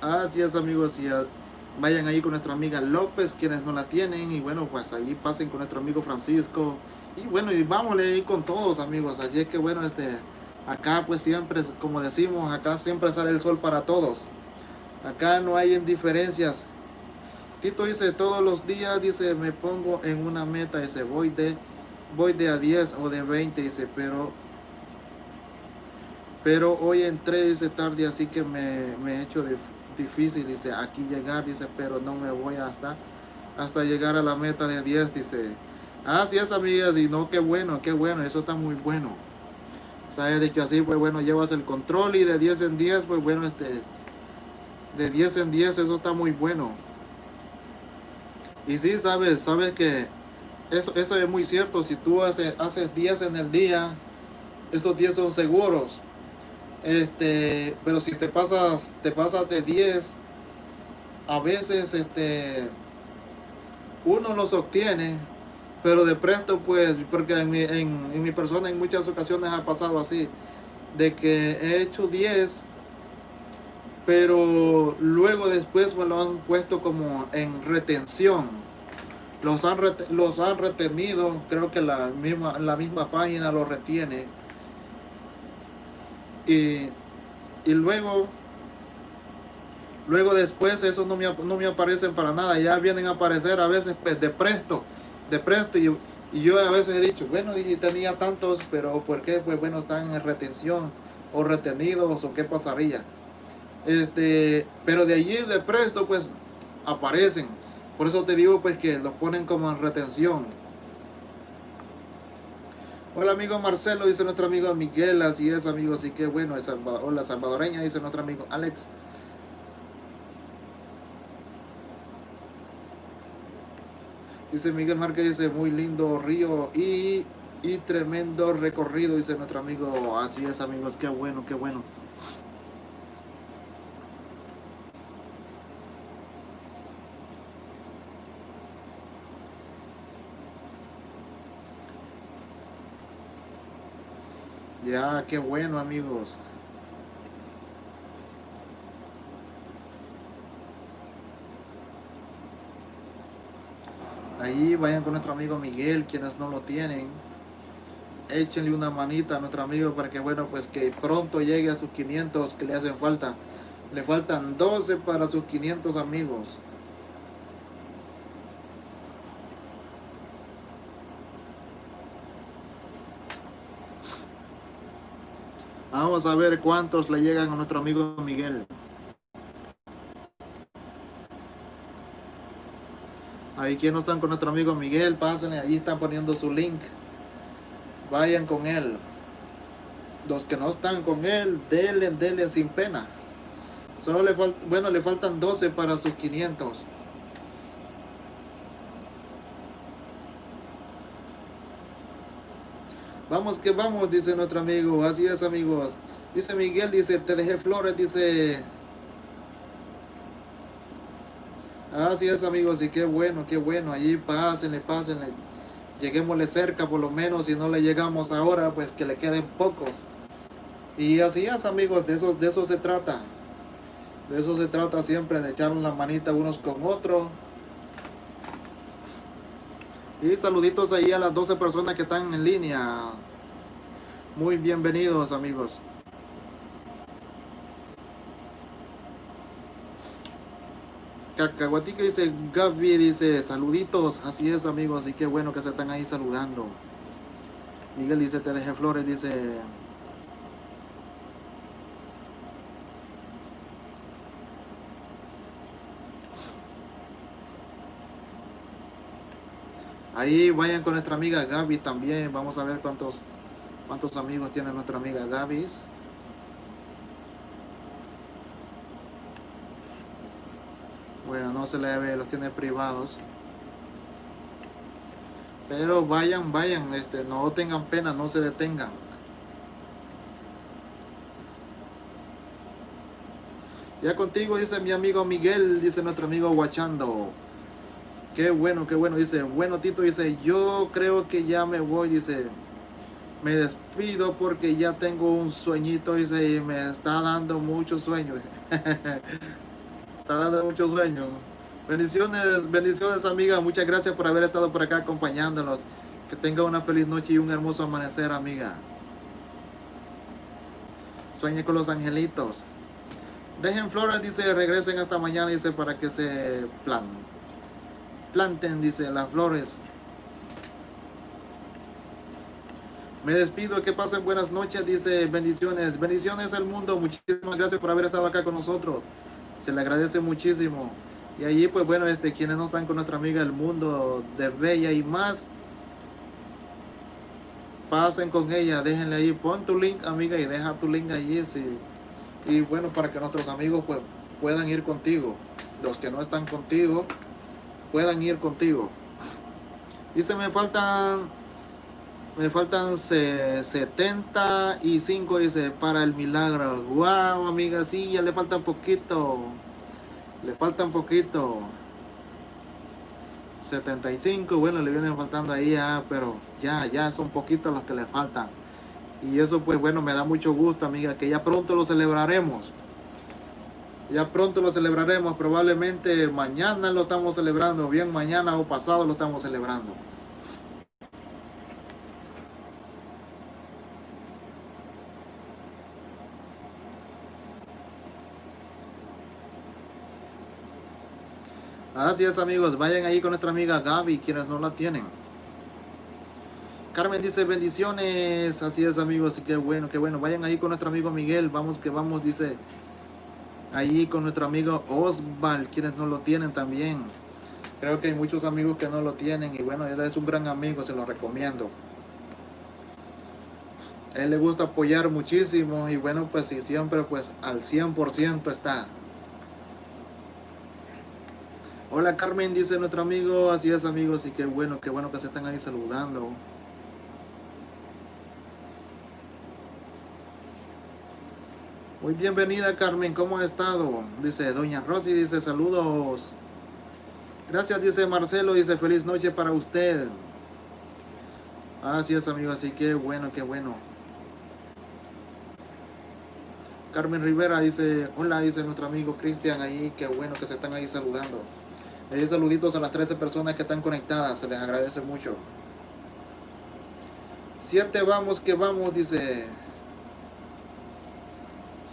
Así es, amigos. Y vayan ahí con nuestra amiga López, quienes no la tienen. Y bueno, pues ahí pasen con nuestro amigo Francisco. Y bueno, y vámonos ahí con todos, amigos. Así es que bueno, este, acá pues siempre, como decimos, acá siempre sale el sol para todos. Acá no hay indiferencias Tito dice, todos los días, dice, me pongo en una meta, dice, voy de, voy de a 10 o de 20, dice, pero, pero hoy entré, dice, tarde, así que me, he hecho difícil, dice, aquí llegar, dice, pero no me voy hasta, hasta llegar a la meta de 10, dice. Así es, amigas, y no, qué bueno, qué bueno, eso está muy bueno. Sabes de que así, pues bueno, llevas el control y de 10 en 10, pues bueno, este, de 10 en 10, eso está muy bueno. Y sí, sabes, sabes que eso, eso es muy cierto. Si tú haces, haces 10 en el día, esos 10 son seguros. Este, pero si te pasas, te pasas de 10, a veces este, uno los obtiene, pero de pronto pues, porque en mi, en, mi persona en muchas ocasiones ha pasado así, de que he hecho 10 pero luego después me lo han puesto como en retención. Los han, los han retenido, creo que la misma, la misma página lo retiene. Y, luego, luego después esos no me, no me aparecen para nada, ya vienen a aparecer a veces pues de presto, de presto. Y, y yo a veces he dicho, bueno, tenía tantos, pero ¿por qué? Pues bueno, están en retención o retenidos o qué pasaría. Este, pero de allí de presto pues aparecen. Por eso te digo pues que los ponen como en retención. Hola amigo Marcelo, dice nuestro amigo Miguel, así es amigo, así que bueno, es hola salvadoreña, dice nuestro amigo Alex. Dice Miguel Márquez, dice muy lindo río y, y tremendo recorrido, dice nuestro amigo, así es amigos, qué bueno, qué bueno. Ya, qué bueno amigos. Ahí vayan con nuestro amigo Miguel, quienes no lo tienen. Échenle una manita a nuestro amigo para que, bueno, pues que pronto llegue a sus 500 que le hacen falta. Le faltan 12 para sus 500 amigos. Vamos a ver cuántos le llegan a nuestro amigo Miguel. Ahí quienes no están con nuestro amigo Miguel, pásenle, ahí están poniendo su link. Vayan con él. Los que no están con él, denle, denle sin pena. Solo le falta, bueno, le faltan 12 para sus 500. Vamos que vamos, dice nuestro amigo. Así es, amigos. Dice Miguel, dice, te dejé flores, dice... Así es amigos, y qué bueno, qué bueno. Allí pásenle, pásenle. Lleguémosle cerca por lo menos. Si no le llegamos ahora, pues que le queden pocos. Y así es amigos, de eso, de eso se trata. De eso se trata siempre, de echar la manita unos con otros. Y saluditos ahí a las 12 personas que están en línea. Muy bienvenidos amigos. Cacahuatica dice, Gaby dice, saluditos, así es amigos, y qué bueno que se están ahí saludando. Miguel dice, te dejé flores, dice, Ahí vayan con nuestra amiga Gaby también. Vamos a ver cuántos, cuántos amigos tiene nuestra amiga Gaby. Bueno, no se le ve, los tiene privados. Pero vayan, vayan, este, no tengan pena, no se detengan. Ya contigo dice mi amigo Miguel, dice nuestro amigo Guachando. Qué bueno, qué bueno. Dice, bueno Tito, dice, yo creo que ya me voy, dice, me despido porque ya tengo un sueñito, dice, y me está dando mucho sueño. está dando mucho sueño. Bendiciones, bendiciones amiga. Muchas gracias por haber estado por acá acompañándonos. Que tenga una feliz noche y un hermoso amanecer, amiga. Sueñe con los angelitos. Dejen flores, dice, regresen hasta mañana, dice, para que se plan planten, dice, las flores. Me despido, que pasen buenas noches, dice, bendiciones, bendiciones al mundo, muchísimas gracias por haber estado acá con nosotros, se le agradece muchísimo. Y allí, pues bueno, este, quienes no están con nuestra amiga El Mundo de Bella y más, pasen con ella, déjenle ahí, pon tu link, amiga, y deja tu link allí, sí. y bueno, para que nuestros amigos pues puedan ir contigo, los que no están contigo, puedan ir contigo. Dice, me faltan, me faltan 75, dice, para el milagro. Wow, amiga, sí, ya le falta poquito. Le falta un poquito. 75, bueno, le vienen faltando ahí, ah, pero ya, ya son poquitos los que le faltan. Y eso, pues bueno, me da mucho gusto, amiga, que ya pronto lo celebraremos. Ya pronto lo celebraremos, probablemente mañana lo estamos celebrando, bien mañana o pasado lo estamos celebrando. Así es amigos, vayan ahí con nuestra amiga Gaby, quienes no la tienen. Carmen dice bendiciones, así es amigos, qué bueno, qué bueno. Vayan ahí con nuestro amigo Miguel, vamos que vamos, dice ahí con nuestro amigo Osval, quienes no lo tienen también. Creo que hay muchos amigos que no lo tienen y bueno, él es un gran amigo, se lo recomiendo. él le gusta apoyar muchísimo y bueno, pues si siempre pues al 100% está. Hola Carmen, dice nuestro amigo, así es amigos y qué bueno, qué bueno que se están ahí saludando. Muy bienvenida Carmen, ¿cómo ha estado? Dice Doña Rosy, dice saludos. Gracias, dice Marcelo, dice feliz noche para usted. Así es, amigo, así que bueno, qué bueno. Carmen Rivera dice, hola, dice nuestro amigo Cristian ahí, qué bueno que se están ahí saludando. Ahí saluditos a las 13 personas que están conectadas, se les agradece mucho. Siete vamos que vamos, dice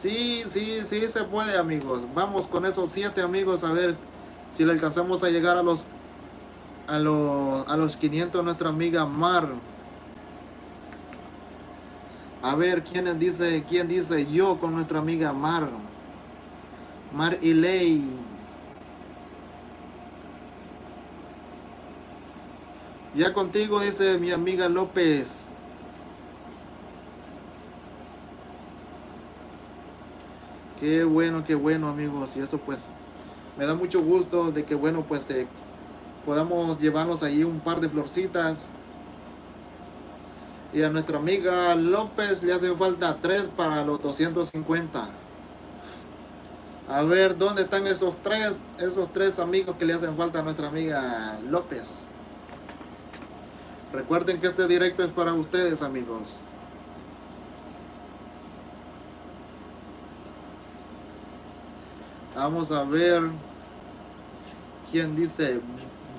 Sí, sí, sí se puede, amigos. Vamos con esos siete amigos a ver si le alcanzamos a llegar a los a los, a los 500 nuestra amiga Mar. A ver, ¿quién dice, quién dice yo con nuestra amiga Mar? Mar y Ley. Ya contigo, dice mi amiga López. Qué bueno, qué bueno amigos. Y eso pues me da mucho gusto de que bueno pues eh, podamos llevarnos ahí un par de florcitas. Y a nuestra amiga López le hacen falta tres para los 250. A ver, ¿dónde están esos tres, esos tres amigos que le hacen falta a nuestra amiga López? Recuerden que este directo es para ustedes, amigos. Vamos a ver quién dice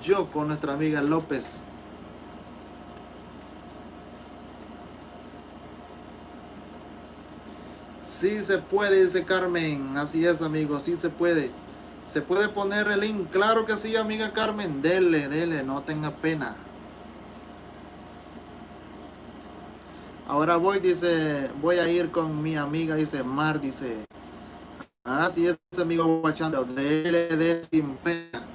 yo con nuestra amiga López. Sí se puede, dice Carmen. Así es, amigo, sí se puede. ¿Se puede poner el link? Claro que sí, amiga Carmen. Dele, dele, no tenga pena. Ahora voy, dice, voy a ir con mi amiga, dice Mar, dice. Así es, amigo guachando. Dele sin pena.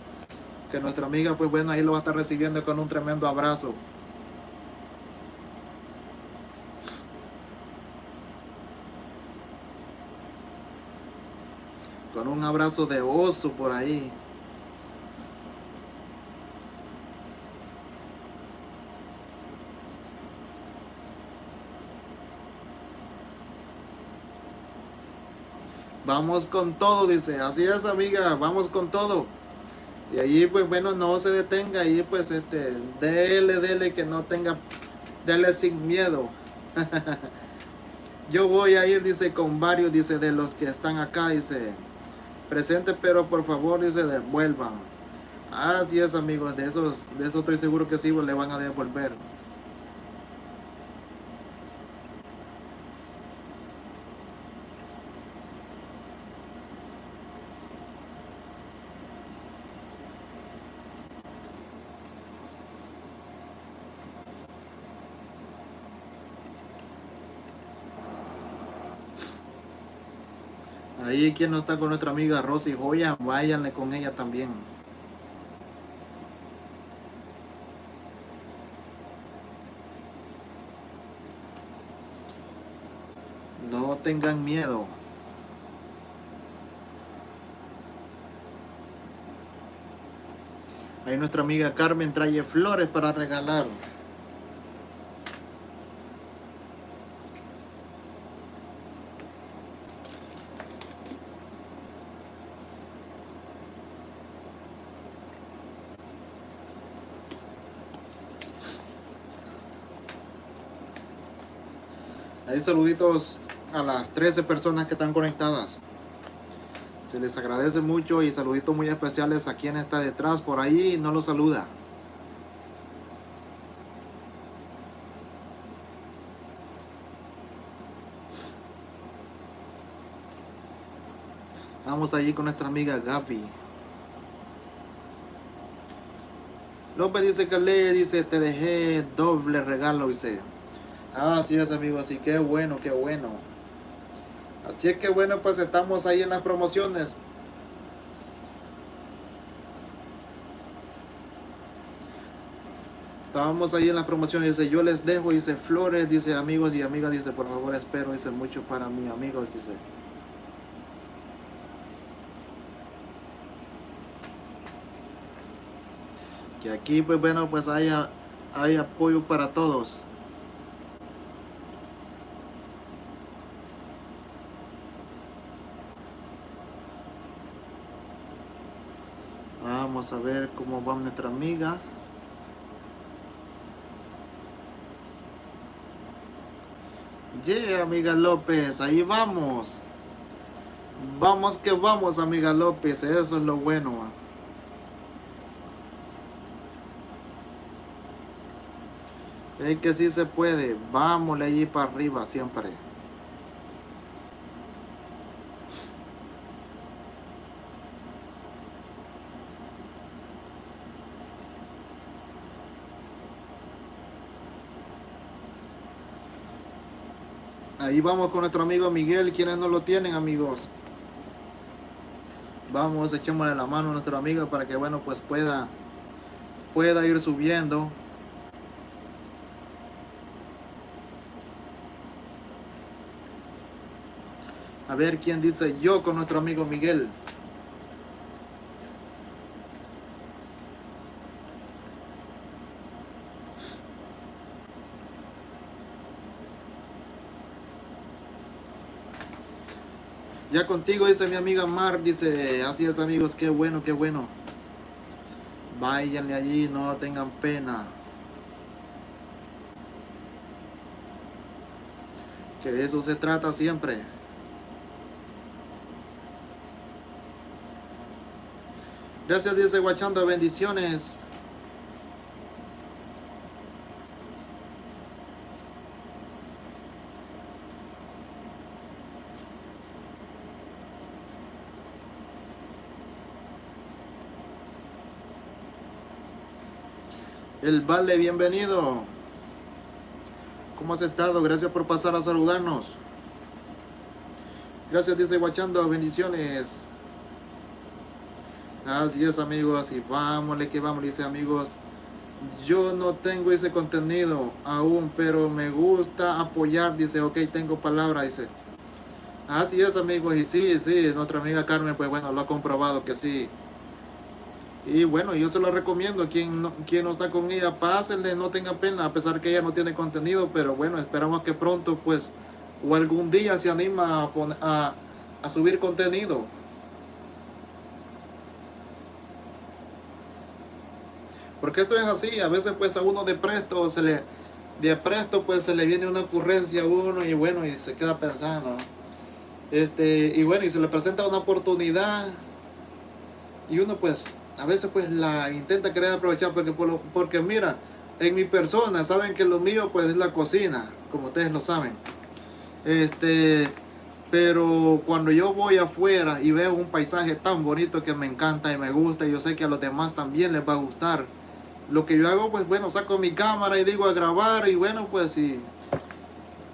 Que nuestra amiga, pues bueno, ahí lo va a estar recibiendo con un tremendo abrazo. con un abrazo de oso por ahí. Vamos con todo, dice. Así es, amiga, vamos con todo. Y allí, pues bueno, no se detenga. Ahí, pues, este, dele, dele, que no tenga, dele sin miedo. Yo voy a ir, dice, con varios, dice, de los que están acá, dice presente, pero por favor dice devuelvan. Así es amigos, de esos, de eso estoy seguro que sí le van a devolver. Ahí quien no está con nuestra amiga Rosy Joya, váyanle con ella también. No tengan miedo. Ahí nuestra amiga Carmen trae flores para regalar. Saluditos a las 13 personas que están conectadas. Se les agradece mucho y saluditos muy especiales a quien está detrás por ahí no lo saluda. Vamos allí con nuestra amiga Gaby. López dice que le dice te dejé doble regalo, dice. Así es, amigo. Así que bueno, qué bueno. Así es que bueno, pues estamos ahí en las promociones. Estábamos ahí en las promociones. Dice, yo les dejo, dice flores, dice amigos y amigas, dice, por favor espero, dice mucho para mis amigos, dice. Que aquí, pues bueno, pues haya, hay apoyo para todos. Vamos a ver cómo va nuestra amiga. Yeah, amiga López, ahí vamos. Vamos que vamos, amiga López, eso es lo bueno. Es que sí se puede, vámonos allí para arriba siempre. Ahí vamos con nuestro amigo Miguel, quienes no lo tienen amigos. Vamos, echémosle la mano a nuestro amigo para que bueno pues pueda pueda ir subiendo. A ver quién dice yo con nuestro amigo Miguel. Ya contigo, dice mi amiga Mar, dice, así es amigos, qué bueno, qué bueno. Váyanle allí, no tengan pena. Que de eso se trata siempre. Gracias, dice Guachando, bendiciones. El Vale, bienvenido. ¿Cómo has estado? Gracias por pasar a saludarnos. Gracias, dice Guachando. Bendiciones. Así es, amigos. Y vámonos, que vamos, dice amigos. Yo no tengo ese contenido aún, pero me gusta apoyar. Dice, ok, tengo palabra, dice. Así es, amigos. Y sí, sí, nuestra amiga Carmen, pues bueno, lo ha comprobado que sí. Y bueno, yo se lo recomiendo. Quien no, quien no está con ella, pásenle, no tenga pena, a pesar que ella no tiene contenido. Pero bueno, esperamos que pronto, pues, o algún día se anima a, a, subir contenido. Porque esto es así, a veces pues a uno de presto se le de presto pues se le viene una ocurrencia a uno y bueno y se queda pensando. Este, y bueno, y se le presenta una oportunidad y uno pues a veces pues la intenta querer aprovechar porque, porque mira, en mi persona saben que lo mío pues es la cocina, como ustedes lo saben. Este, pero cuando yo voy afuera y veo un paisaje tan bonito que me encanta y me gusta, y yo sé que a los demás también les va a gustar. Lo que yo hago, pues bueno, saco mi cámara y digo a grabar y bueno, pues y,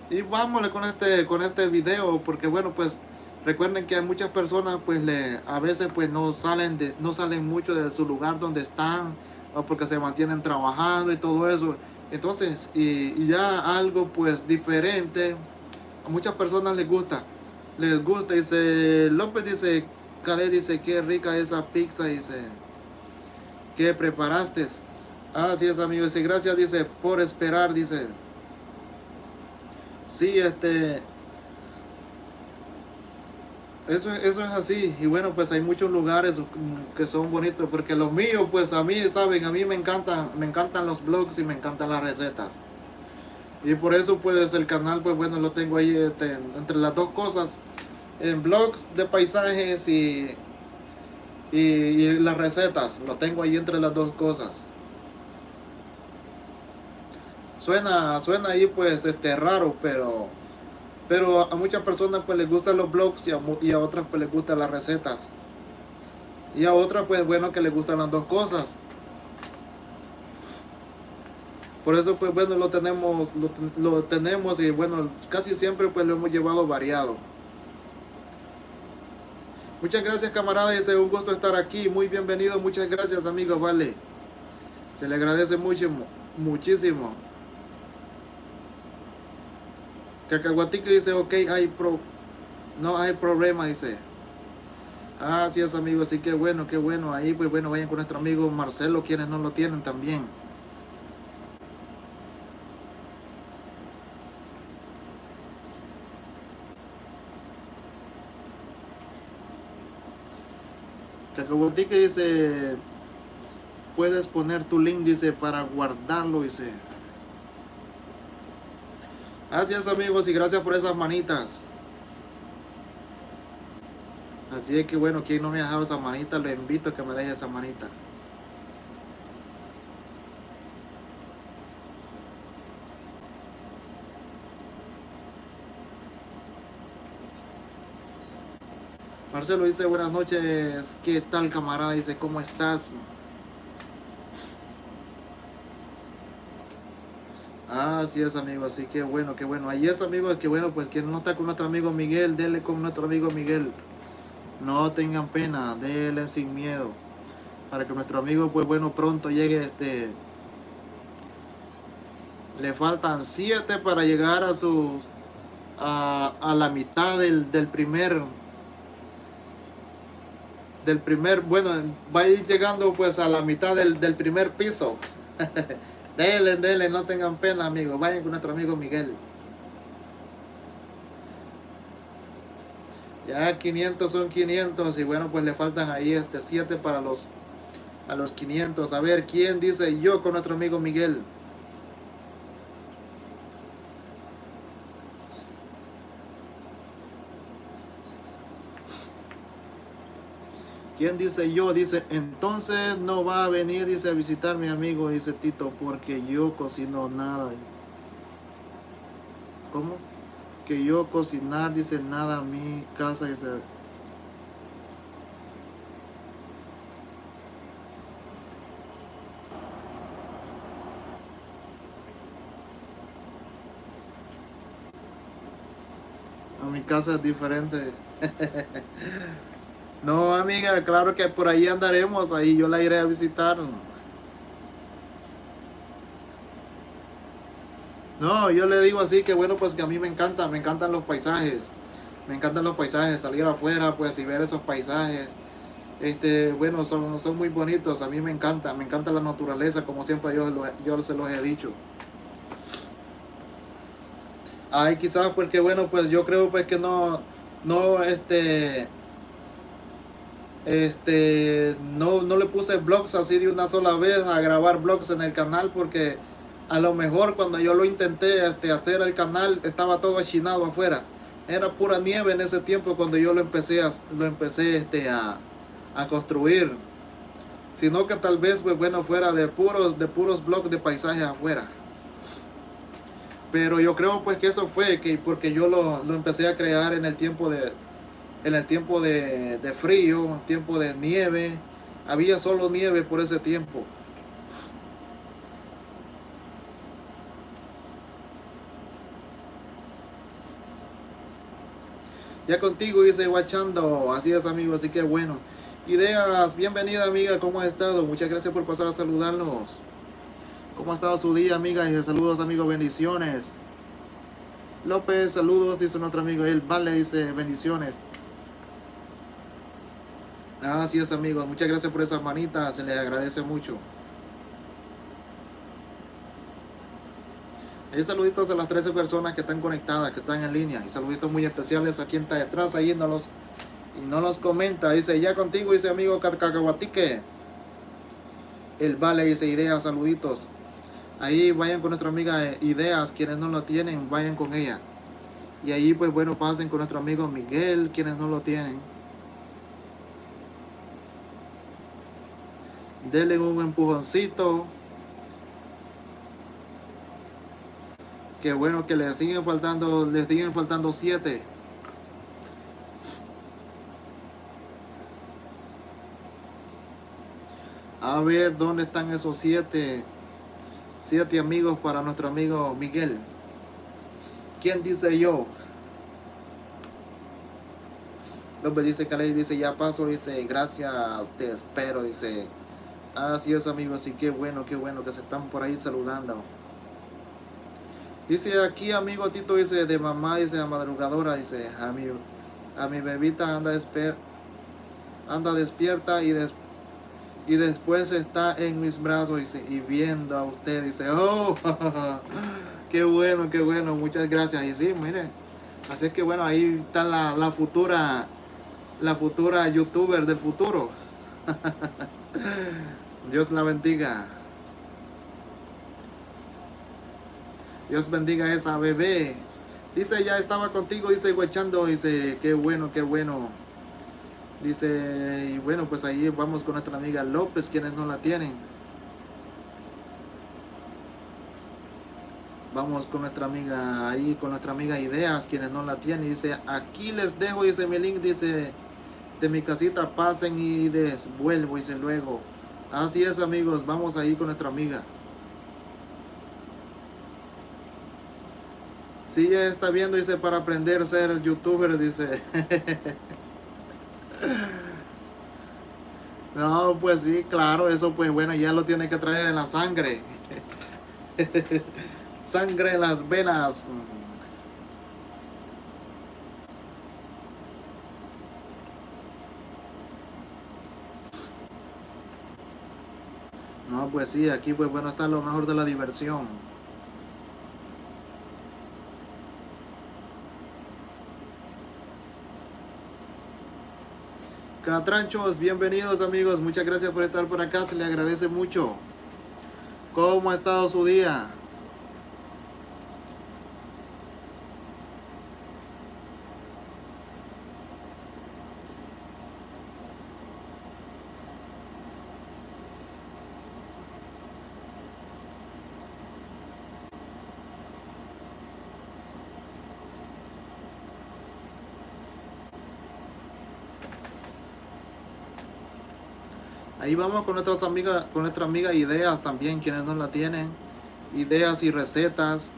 y vámonos con este, con este video porque bueno, pues Recuerden que hay muchas personas pues le, a veces pues no salen, de, no salen mucho de su lugar donde están porque se mantienen trabajando y todo eso. Entonces, y, ya algo pues diferente, a muchas personas les gusta. Les gusta, dice López, dice, Calé dice, qué rica esa pizza, dice, que preparaste. Así es, amigo, dice, gracias, dice, por esperar, dice. Sí, este, eso, eso es así. Y bueno, pues hay muchos lugares que son bonitos. Porque los míos, pues a mí, saben, a mí me encantan, me encantan los blogs y me encantan las recetas. Y por eso pues el canal, pues bueno, lo tengo ahí este, entre las dos cosas. En blogs de paisajes y, y, y, las recetas. Lo tengo ahí entre las dos cosas. Suena, suena ahí pues este raro, pero pero a muchas personas pues les gustan los blogs y a, otras pues les gustan las recetas. Y a otras pues bueno que les gustan las dos cosas. Por eso pues bueno lo tenemos, lo, tenemos y bueno casi siempre pues lo hemos llevado variado. Muchas gracias camarada, es un gusto estar aquí, muy bienvenido, muchas gracias amigos, vale. Se le agradece mucho, muchísimo. Cacahuatique dice, ok, hay pro, no hay problema, dice. Así es, amigos, así que bueno, qué bueno. Ahí, pues bueno, vayan con nuestro amigo Marcelo, quienes no lo tienen también. Cacahuatique dice, puedes poner tu link, dice, para guardarlo, dice. Gracias amigos y gracias por esas manitas. Así es que bueno, quien no me ha dejado esa manita, le invito a que me deje esa manita. Marcelo dice buenas noches, ¿qué tal camarada? Dice, ¿cómo estás? Así es, amigo. Así que bueno, qué bueno. Ahí es, amigos, que bueno, pues quien no está con nuestro amigo Miguel, denle con nuestro amigo Miguel. No tengan pena, denle sin miedo. Para que nuestro amigo, pues bueno, pronto llegue este... Le faltan siete para llegar a sus... A, a la mitad del, del primer... Del primer, bueno, va a ir llegando pues a la mitad del, del primer piso. Dele, dele, no tengan pena, amigos. Vayan con nuestro amigo Miguel. Ya 500 son 500 y bueno, pues le faltan ahí este 7 para los a los 500. A ver, ¿quién dice yo con nuestro amigo Miguel? ¿Quién dice yo? Dice, entonces no va a venir, dice, a visitar mi amigo, dice Tito, porque yo cocino nada. ¿Cómo? Que yo cocinar, dice, nada a mi casa, dice. A mi casa es diferente. No, amiga, claro que por ahí andaremos, ahí yo la iré a visitar. No, yo le digo así que bueno, pues que a mí me encanta, me encantan los paisajes. Me encantan los paisajes, salir afuera, pues y ver esos paisajes. Este, bueno, son, son muy bonitos, a mí me encanta, me encanta la naturaleza, como siempre yo, yo se los he dicho. Ay, quizás porque bueno, pues yo creo pues que no, no, este, este no, no le puse blogs así de una sola vez a grabar blogs en el canal porque a lo mejor cuando yo lo intenté este, hacer el canal estaba todo achinado afuera. Era pura nieve en ese tiempo cuando yo lo empecé a, lo empecé este, a, a construir. Sino que tal vez pues bueno fuera de puros de puros blogs de paisajes afuera. Pero yo creo pues que eso fue que porque yo lo, lo empecé a crear en el tiempo de, en el tiempo de, de frío, tiempo de nieve. Había solo nieve por ese tiempo. Ya contigo dice guachando. Así es, amigo. Así que bueno. Ideas, bienvenida, amiga. ¿Cómo ha estado? Muchas gracias por pasar a saludarnos. ¿Cómo ha estado su día, amiga? Y saludos, amigo. Bendiciones. López, saludos, dice nuestro amigo. Él, vale, dice bendiciones. Así es amigos, muchas gracias por esas manitas, se les agradece mucho. Y saluditos a las 13 personas que están conectadas, que están en línea. Y saluditos muy especiales a quien está detrás ahí no los, y no los comenta. Dice, ya contigo, dice amigo Cacahuatique. El Vale dice, ideas, saluditos. Ahí vayan con nuestra amiga eh, Ideas, quienes no lo tienen, vayan con ella. Y ahí pues bueno, pasen con nuestro amigo Miguel, quienes no lo tienen. Denle un empujoncito. Que bueno que le siguen faltando, le siguen faltando siete. A ver, ¿dónde están esos siete? Siete amigos para nuestro amigo Miguel. ¿Quién dice yo? López dice, Calais dice, ya paso, dice, gracias, te espero, dice, Así es amigos, así que bueno, qué bueno que se están por ahí saludando. Dice aquí amigo Tito, dice de mamá, dice a madrugadora, dice a mi, a mi bebita anda, desper, anda despierta y, des, y después está en mis brazos dice, y viendo a usted, dice, oh, qué bueno, qué bueno, muchas gracias. Y sí, mire, así es que bueno, ahí está la, la futura, la futura youtuber del futuro. Dios la bendiga. Dios bendiga a esa bebé. Dice, ya estaba contigo, dice, guachando, dice, qué bueno, qué bueno. Dice, y bueno, pues ahí vamos con nuestra amiga López, quienes no la tienen. Vamos con nuestra amiga ahí, con nuestra amiga Ideas, quienes no la tienen. Dice, aquí les dejo, dice mi link, dice, de mi casita pasen y desvuelvo, dice luego. Así es amigos, vamos ahí con nuestra amiga. Sí, ya está viendo, dice, para aprender a ser youtuber, dice. no, pues sí, claro, eso pues bueno, ya lo tiene que traer en la sangre. sangre en las venas. No, pues sí, aquí pues bueno está lo mejor de la diversión. Catranchos, bienvenidos amigos, muchas gracias por estar por acá, se le agradece mucho. ¿Cómo ha estado su día? Ahí vamos con nuestras amigas, con nuestra amiga ideas también, quienes no la tienen. Ideas y recetas.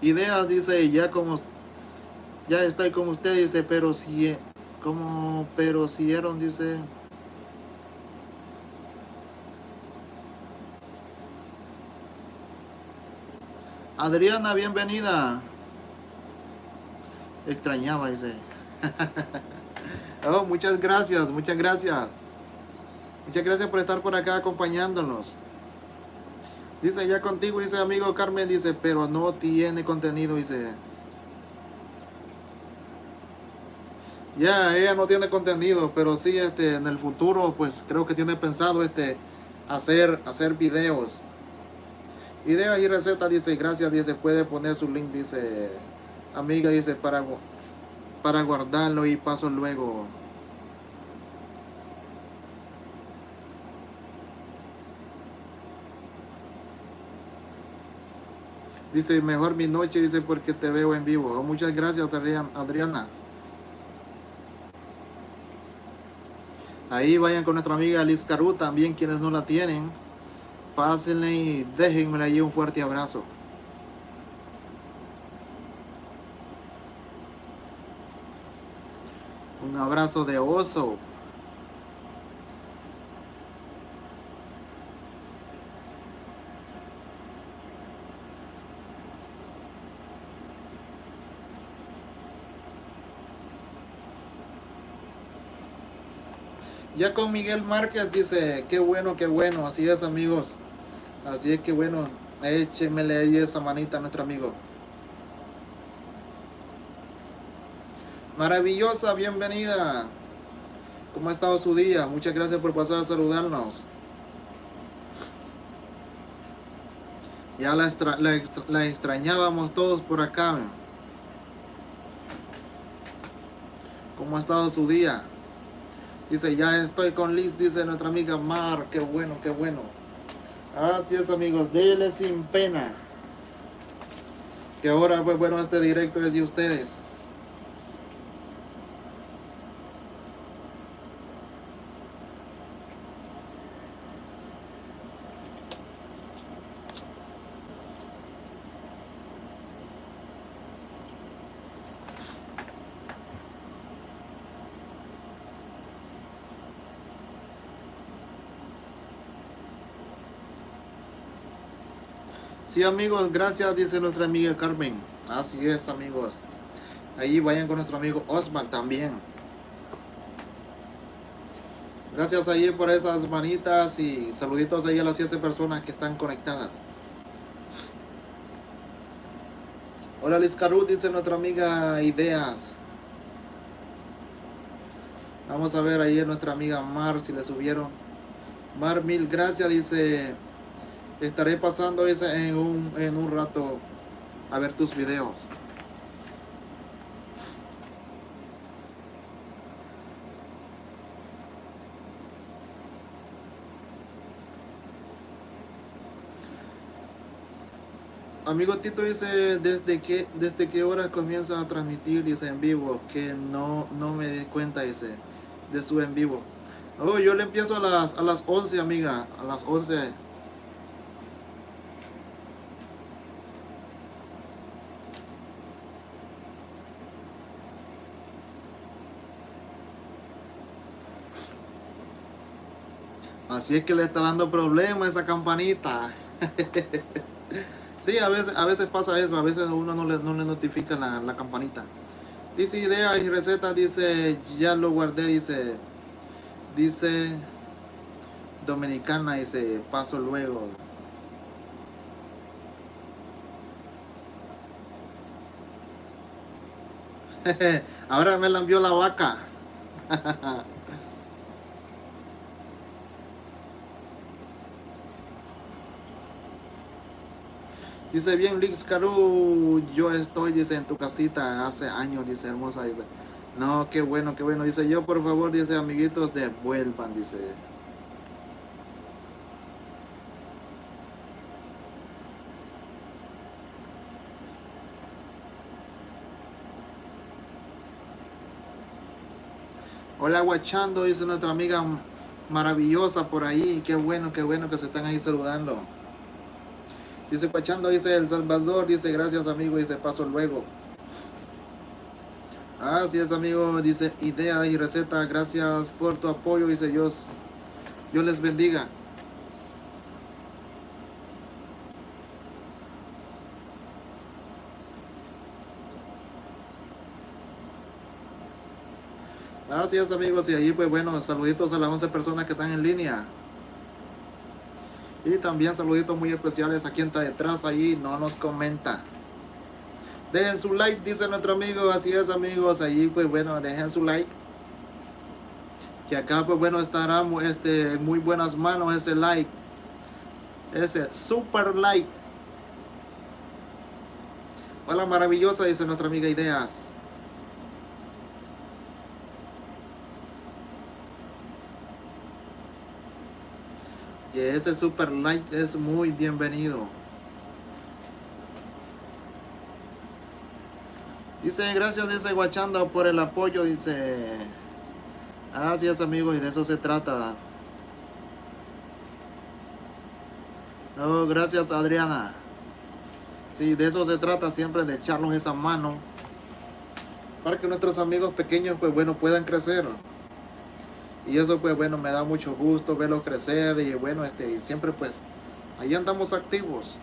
Ideas, dice, ya como ya estoy con usted, dice, pero si como pero si eran, dice. Adriana, bienvenida. Extrañaba ese. oh, muchas gracias, muchas gracias. Muchas gracias por estar por acá acompañándonos. Dice ya contigo, dice amigo Carmen, dice, pero no tiene contenido, dice. Ya, ella no tiene contenido, pero sí, este, en el futuro, pues creo que tiene pensado, este, hacer, hacer videos. Idea y receta, dice, gracias, dice, puede poner su link, dice, amiga, dice, para, para guardarlo y paso luego. Dice, mejor mi noche, dice, porque te veo en vivo. Oh, muchas gracias, Adriana. Ahí vayan con nuestra amiga Liz Caru, también quienes no la tienen pásenle y déjenme allí un fuerte abrazo. Un abrazo de oso. Ya con Miguel Márquez dice, qué bueno, qué bueno, así es amigos. Así que bueno, échemele ahí esa manita a nuestro amigo. Maravillosa, bienvenida. ¿Cómo ha estado su día? Muchas gracias por pasar a saludarnos. Ya la, la extrañábamos todos por acá. ¿Cómo ha estado su día? Dice, ya estoy con Liz, dice nuestra amiga Mar. Qué bueno, qué bueno. Así es amigos, dele sin pena. Que ahora, pues bueno, este directo es de ustedes. Sí, amigos, gracias, dice nuestra amiga Carmen. Así es, amigos. Ahí vayan con nuestro amigo Osman también. Gracias ahí por esas manitas y saluditos ahí a las siete personas que están conectadas. Hola Liz Caru, dice nuestra amiga Ideas. Vamos a ver ahí a nuestra amiga Mar si le subieron. Mar, mil gracias, dice estaré pasando esa en un, en un rato a ver tus videos. Amigo Tito dice, ¿desde qué, desde qué hora comienza a transmitir? Dice en vivo, que no, no me di cuenta dice, de su en vivo. Oh, yo le empiezo a las, a las 11, amiga, a las 11 Así es que le está dando problema esa campanita. sí, a veces, a veces pasa eso, a veces uno no le, no le notifica la, la campanita. Dice ideas y recetas, dice, ya lo guardé, dice, dice, Dominicana se paso luego. Ahora me la envió la vaca. Dice bien Lix Caru, yo estoy, dice, en tu casita hace años, dice, hermosa, dice. No, qué bueno, qué bueno. Dice, yo por favor, dice, amiguitos, devuelvan, dice. Hola, guachando, dice nuestra amiga maravillosa por ahí. Qué bueno, qué bueno que se están ahí saludando. Dice Pachando, dice El Salvador, dice gracias amigo, dice paso luego. Así es amigo, dice idea y receta, gracias por tu apoyo, dice Dios, Dios les bendiga. Así es amigos, y ahí pues bueno, saluditos a las 11 personas que están en línea. Y también saluditos muy especiales a quien está detrás ahí, no nos comenta. Dejen su like, dice nuestro amigo, así es amigos, ahí pues bueno, dejen su like. Que acá pues bueno estará este, muy buenas manos ese like. Ese super like. Hola maravillosa, dice nuestra amiga Ideas. Ese super like es muy bienvenido. Dice, gracias, dice Guachando por el apoyo, dice. Así es, amigos, y de eso se trata. No, gracias, Adriana. Sí, de eso se trata siempre, de echarnos esa mano. Para que nuestros amigos pequeños, pues bueno, puedan crecer. Y eso pues bueno, me da mucho gusto verlos crecer y bueno, este, siempre pues ahí andamos activos.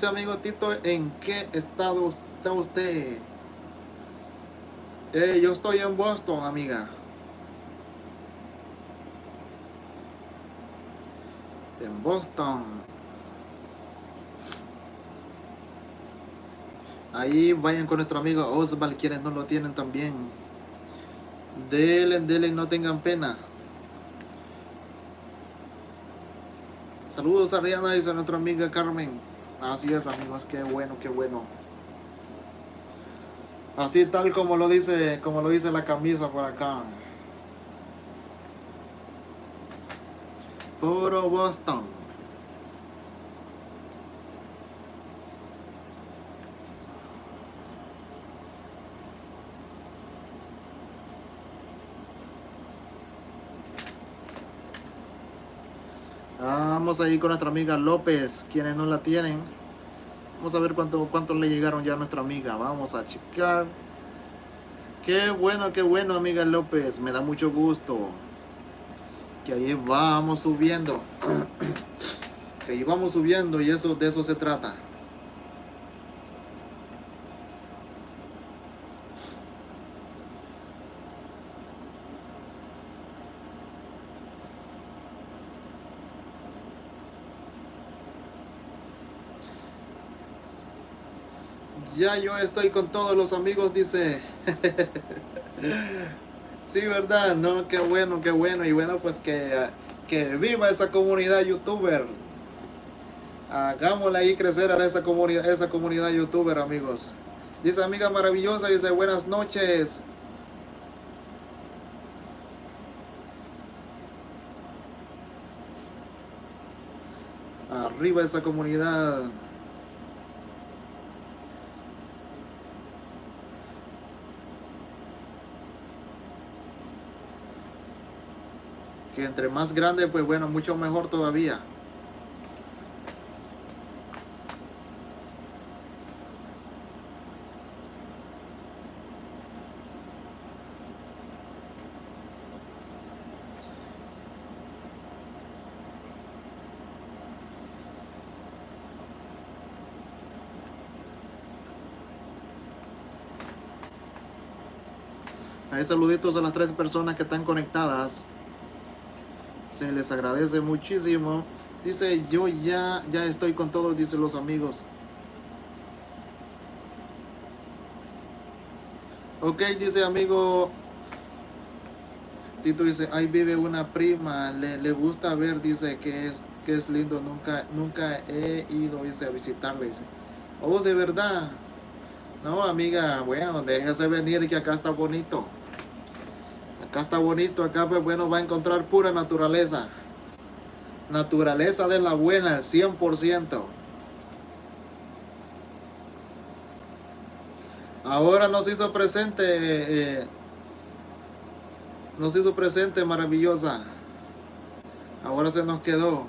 Dice amigo Tito, ¿en qué estado está usted? Eh, yo estoy en Boston, amiga. En Boston. Ahí vayan con nuestro amigo Osval, quienes no lo tienen también. Dele, dele, no tengan pena. Saludos a Rihanna, dice nuestra amiga Carmen. Así es, amigos, qué bueno, qué bueno. Así tal como lo dice, como lo dice la camisa por acá. Puro Boston. Vamos a con nuestra amiga López, quienes no la tienen. Vamos a ver cuánto, cuánto le llegaron ya a nuestra amiga. Vamos a checar. Qué bueno, qué bueno, amiga López. Me da mucho gusto. Que ahí vamos subiendo. que ahí vamos subiendo y eso de eso se trata. Ya yo estoy con todos los amigos, dice. sí, ¿verdad? No, qué bueno, qué bueno. Y bueno, pues que, que viva esa comunidad youtuber. Hagámosle ahí crecer a esa comunidad, esa comunidad youtuber, amigos. Dice amiga maravillosa, dice buenas noches. Arriba esa comunidad. Entre más grande, pues bueno, mucho mejor todavía. Hay saluditos a las tres personas que están conectadas. Se les agradece muchísimo. Dice, yo ya, ya estoy con todos, dice los amigos. Ok, dice amigo. Tito dice, ahí vive una prima, le, le gusta ver, dice que es, que es lindo, nunca, nunca he ido, dice, a visitarle, dice. Oh, de verdad. No, amiga, bueno, déjese venir que acá está bonito. Acá está bonito, acá pues bueno va a encontrar pura naturaleza. Naturaleza de la buena, 100%. Ahora nos hizo presente, eh, nos hizo presente maravillosa. Ahora se nos quedó.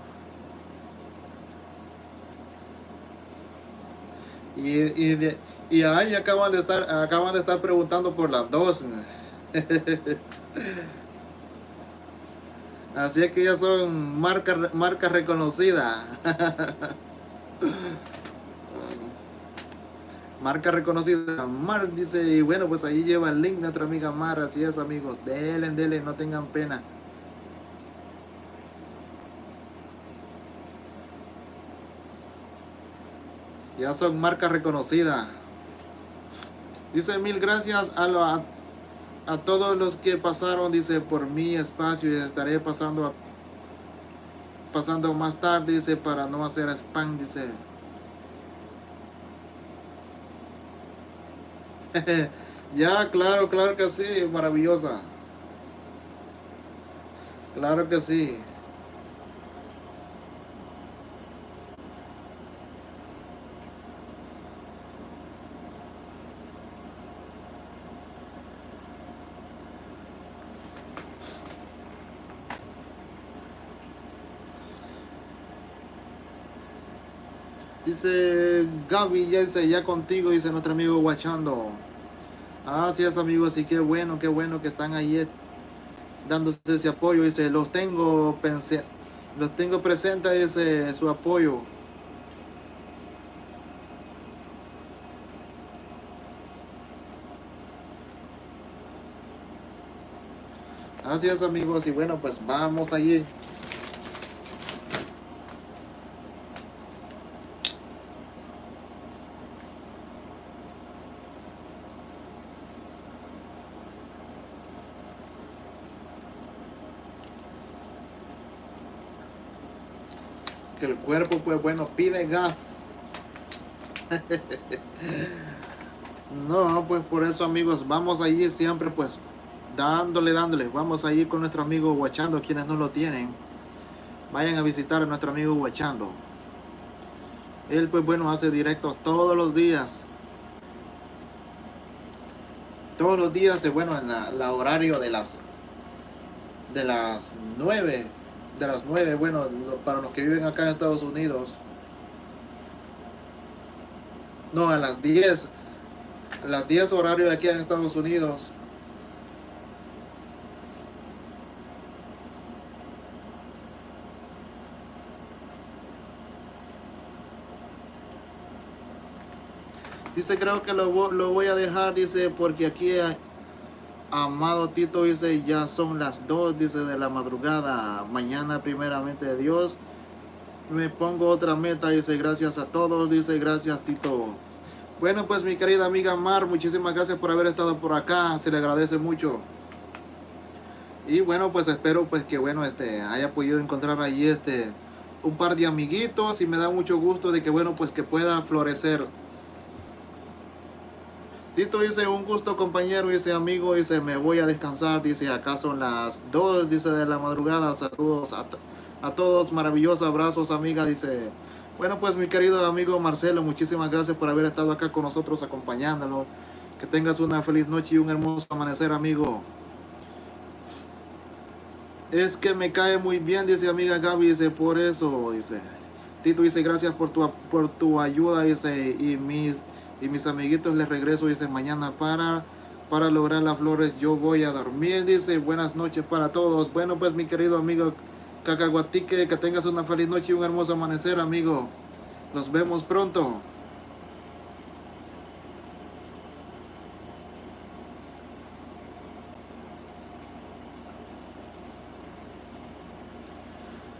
Y, y, y ahí acaban de estar, acaban de estar preguntando por las dos. Así es que ya son marcas marca reconocidas. marca reconocida. Mar dice, y bueno, pues ahí lleva el link nuestra amiga Mar. Así es, amigos. Delen, delen, no tengan pena. Ya son marcas reconocidas. Dice mil gracias a, lo, a todos los que pasaron, dice, por mi espacio y estaré pasando pasando más tarde, dice, para no hacer spam, dice. ya, claro, claro que sí, maravillosa. Claro que sí. Dice Gaby, ya, dice, ya contigo, dice nuestro amigo Guachando. Así es, amigos, y qué bueno, qué bueno que están ahí eh, dándose ese apoyo. Dice, los tengo, pensé, los tengo presente, dice, su apoyo. Así es, amigos, y bueno, pues vamos allí. El cuerpo, pues bueno, pide gas. no, pues por eso, amigos, vamos allí siempre, pues, dándole, dándole. Vamos allí con nuestro amigo Guachando, quienes no lo tienen. Vayan a visitar a nuestro amigo Guachando. Él, pues bueno, hace directos todos los días. Todos los días, bueno, en la, horario de las de las 9 de las 9, bueno, para los que viven acá en Estados Unidos. No, a las 10. A las 10 horario de aquí en Estados Unidos. Dice, creo que lo, lo voy a dejar, dice, porque aquí hay, Amado Tito dice, ya son las 2, dice, de la madrugada. Mañana, primeramente de Dios, me pongo otra meta, dice, gracias a todos, dice, gracias Tito. Bueno, pues mi querida amiga Mar, muchísimas gracias por haber estado por acá, se le agradece mucho. Y bueno, pues espero pues que bueno, este, haya podido encontrar allí este, un par de amiguitos y me da mucho gusto de que bueno, pues que pueda florecer Tito dice, un gusto compañero, dice amigo, dice, me voy a descansar, dice, acá son las 2, dice, de la madrugada, saludos a, a todos, maravillosos abrazos, amiga, dice, bueno, pues mi querido amigo Marcelo, muchísimas gracias por haber estado acá con nosotros acompañándolo, que tengas una feliz noche y un hermoso amanecer, amigo. Es que me cae muy bien, dice amiga Gaby, dice, por eso, dice. Tito dice, gracias por tu, por tu ayuda, dice, y mis, y mis amiguitos les regreso, dice, mañana para, para lograr las flores yo voy a dormir, dice, buenas noches para todos. Bueno, pues mi querido amigo Cacahuatique, que tengas una feliz noche y un hermoso amanecer, amigo. Nos vemos pronto.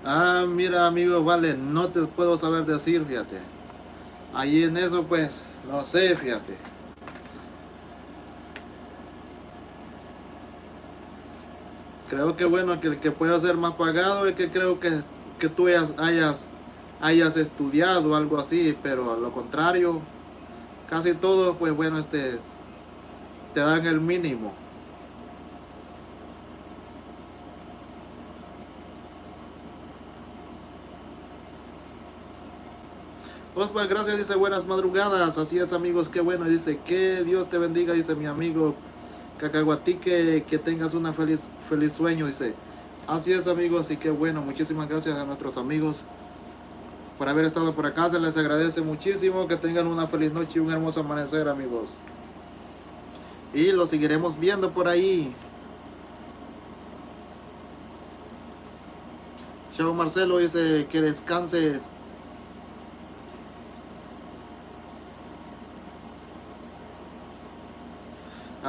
Ah, mira amigo, vale, no te puedo saber decir, fíjate. Ahí en eso pues, no sé, fíjate. Creo que bueno, que el que pueda ser más pagado es que creo que, que tú hayas, hayas, estudiado algo así, pero a lo contrario, casi todo pues bueno, este, te dan el mínimo. Osvaldo, gracias, dice buenas madrugadas. Así es, amigos, qué bueno. Dice que Dios te bendiga, dice mi amigo Cacahuatique, que tengas una feliz, feliz sueño, dice. Así es, amigos, y qué bueno. Muchísimas gracias a nuestros amigos por haber estado por acá. Se les agradece muchísimo. Que tengan una feliz noche y un hermoso amanecer, amigos. Y lo seguiremos viendo por ahí. Chao Marcelo dice que descanses.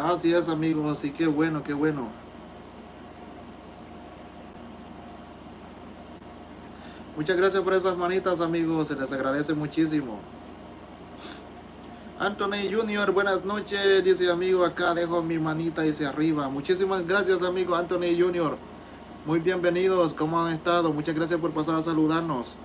Así es, amigos. Así que bueno, qué bueno. Muchas gracias por esas manitas, amigos. Se les agradece muchísimo. Anthony Junior, buenas noches. Dice amigo, acá dejo mi manita dice arriba. Muchísimas gracias, amigo Anthony Junior. Muy bienvenidos. ¿Cómo han estado? Muchas gracias por pasar a saludarnos.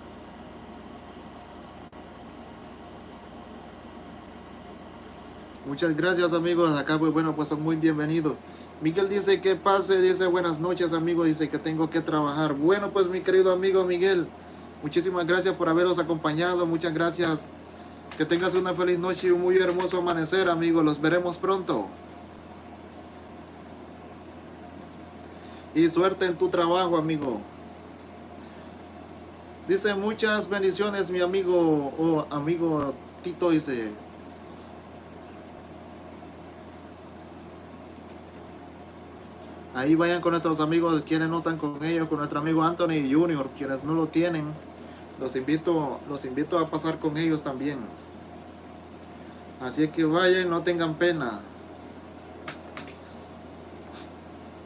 Muchas gracias amigos, acá pues bueno pues son muy bienvenidos. Miguel dice que pase, dice buenas noches amigos, dice que tengo que trabajar. Bueno pues mi querido amigo Miguel, muchísimas gracias por haberos acompañado, muchas gracias. Que tengas una feliz noche y un muy hermoso amanecer amigos, los veremos pronto. Y suerte en tu trabajo amigo. Dice muchas bendiciones mi amigo o amigo Tito dice Ahí vayan con nuestros amigos, quienes no están con ellos, con nuestro amigo Anthony Junior, quienes no lo tienen, los invito, los invito a pasar con ellos también. Así que vayan, no tengan pena.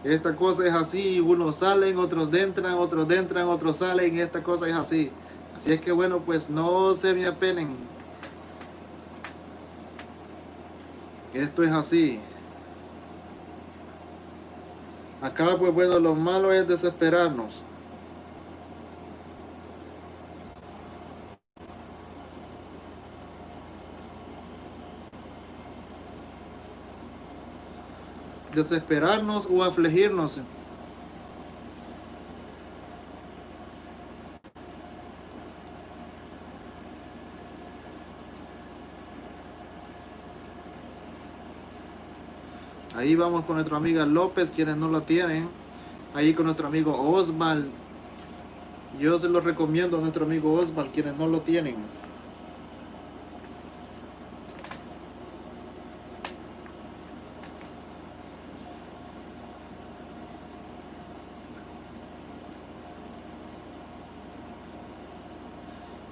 Esta cosa es así, unos salen, otros entran, otros entran, otros salen, esta cosa es así. Así es que bueno, pues no se me apenen. Esto es así. Acá pues bueno, lo malo es desesperarnos. Desesperarnos o afligirnos. Ahí vamos con nuestra amiga López, quienes no lo tienen. Ahí con nuestro amigo Osval. Yo se lo recomiendo a nuestro amigo Osval, quienes no lo tienen.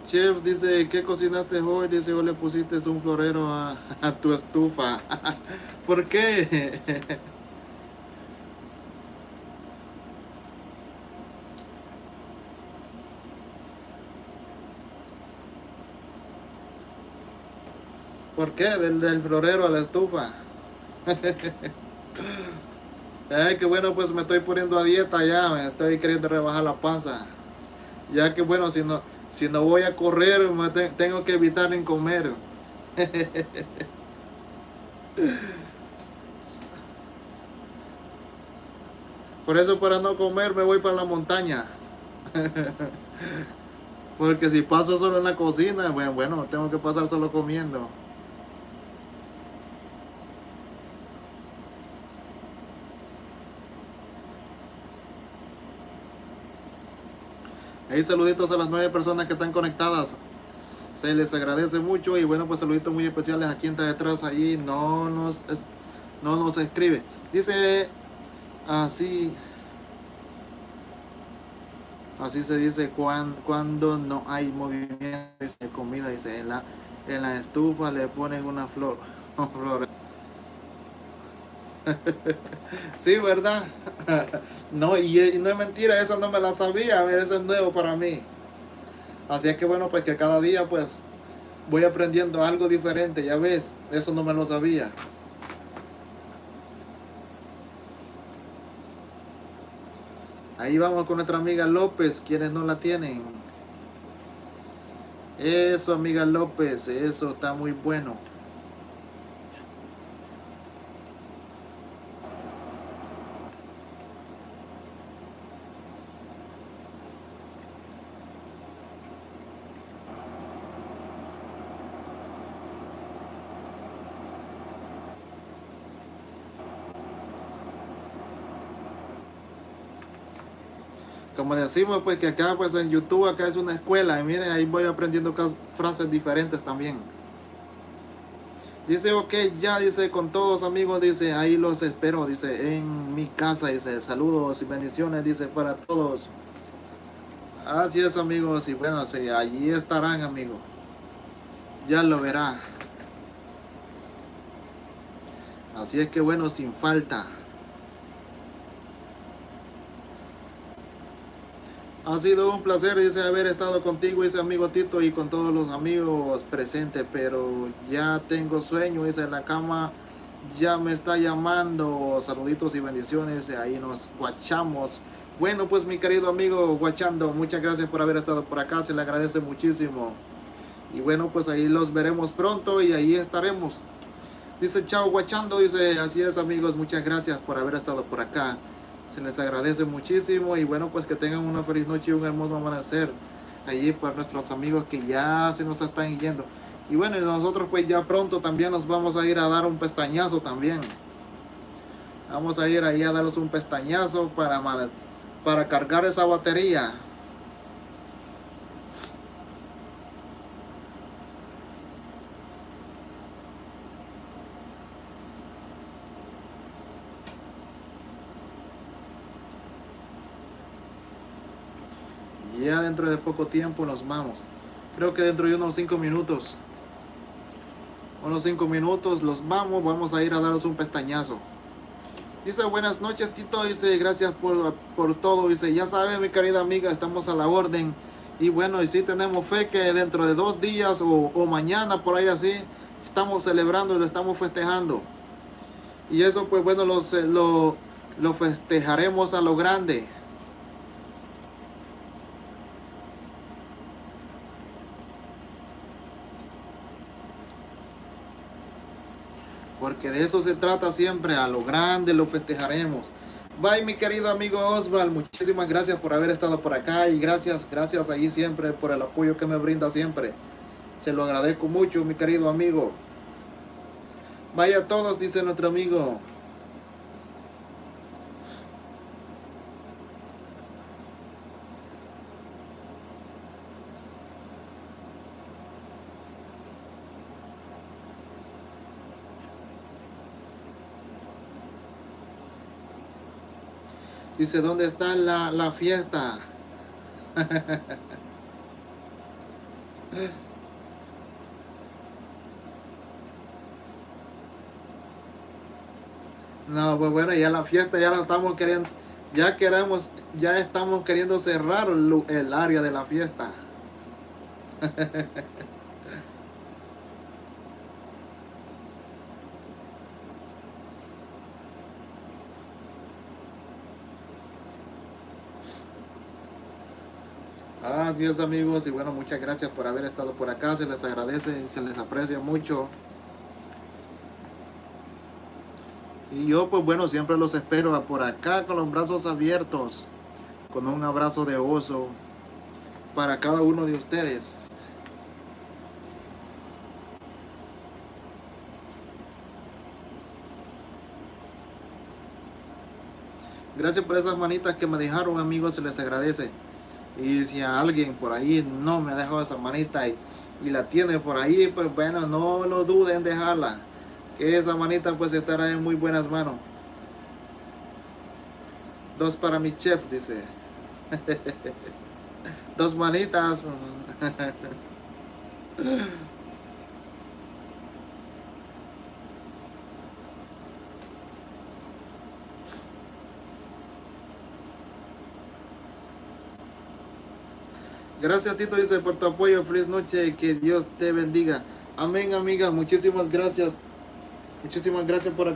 Chef dice, ¿qué cocinaste hoy? Dice, o le pusiste un florero a, tu estufa. ¿Por qué? ¿Por qué? Del, florero a la estufa. Ay, qué bueno, pues me estoy poniendo a dieta ya, estoy queriendo rebajar la panza. Ya que bueno, si no, si no voy a correr, tengo que evitar en comer. Por eso para no comer me voy para la montaña. Porque si paso solo en la cocina, bueno, bueno, tengo que pasar solo comiendo. Ahí saluditos a las nueve personas que están conectadas. Se les agradece mucho y bueno, pues saluditos muy especiales a quien está detrás ahí. No nos, no nos escribe. Dice así. Así se dice cuando, cuando no hay movimiento de comida. Dice en la, en la estufa le pones una flor. sí, ¿verdad? no, y, no es mentira, eso no me la sabía, eso es nuevo para mí. Así es que bueno, pues que cada día pues voy aprendiendo algo diferente, ya ves, eso no me lo sabía. Ahí vamos con nuestra amiga López, quienes no la tienen. Eso, amiga López, eso está muy bueno. Como decimos pues que acá pues en YouTube acá es una escuela y miren ahí voy aprendiendo frases diferentes también. Dice ok ya dice con todos amigos dice ahí los espero dice en mi casa dice saludos y bendiciones dice para todos. Así es amigos y bueno sí, allí estarán amigos ya lo verá. Así es que bueno sin falta Ha sido un placer, dice, haber estado contigo, ese amigo Tito, y con todos los amigos presentes, pero ya tengo sueño, dice, la cama ya me está llamando. Saluditos y bendiciones, ahí nos guachamos. Bueno, pues mi querido amigo Guachando, muchas gracias por haber estado por acá, se le agradece muchísimo. Y bueno, pues ahí los veremos pronto y ahí estaremos. Dice, chao Guachando, dice, así es amigos, muchas gracias por haber estado por acá. Se les agradece muchísimo y bueno, pues que tengan una feliz noche y un hermoso amanecer allí para nuestros amigos que ya se nos están yendo. Y bueno, y nosotros pues ya pronto también nos vamos a ir a dar un pestañazo también. Vamos a ir ahí a darles un pestañazo para, para cargar esa batería. Ya dentro de poco tiempo nos vamos. Creo que dentro de unos 5 minutos. Unos 5 minutos los vamos. Vamos a ir a daros un pestañazo. Dice buenas noches Tito. Dice gracias por, por todo. Dice ya sabes mi querida amiga. Estamos a la orden. Y bueno, y si tenemos fe que dentro de dos días o, mañana por ahí así. Estamos celebrando y lo estamos festejando. Y eso pues bueno los, lo, lo festejaremos a lo grande. Porque de eso se trata siempre, a lo grande lo festejaremos. Bye mi querido amigo Osval, muchísimas gracias por haber estado por acá y gracias, gracias ahí siempre por el apoyo que me brinda siempre. Se lo agradezco mucho mi querido amigo. Vaya a todos, dice nuestro amigo. Dice, ¿dónde está la, la fiesta? No, pues bueno, ya la fiesta ya la estamos queriendo, ya queremos, ya estamos queriendo cerrar el, el área de la fiesta. Así es amigos y bueno muchas gracias por haber estado por acá, se les agradece y se les aprecia mucho. Y yo pues bueno siempre los espero por acá con los brazos abiertos, con un abrazo de oso para cada uno de ustedes. Gracias por esas manitas que me dejaron amigos, se les agradece. Y si alguien por ahí no me dejado esa manita y, y la tiene por ahí, pues bueno, no lo duden en dejarla. Que esa manita pues estará en muy buenas manos. Dos para mi chef, dice. Dos manitas. Gracias Tito dice por tu apoyo, feliz noche, que Dios te bendiga. Amén amiga, muchísimas gracias. Muchísimas gracias por,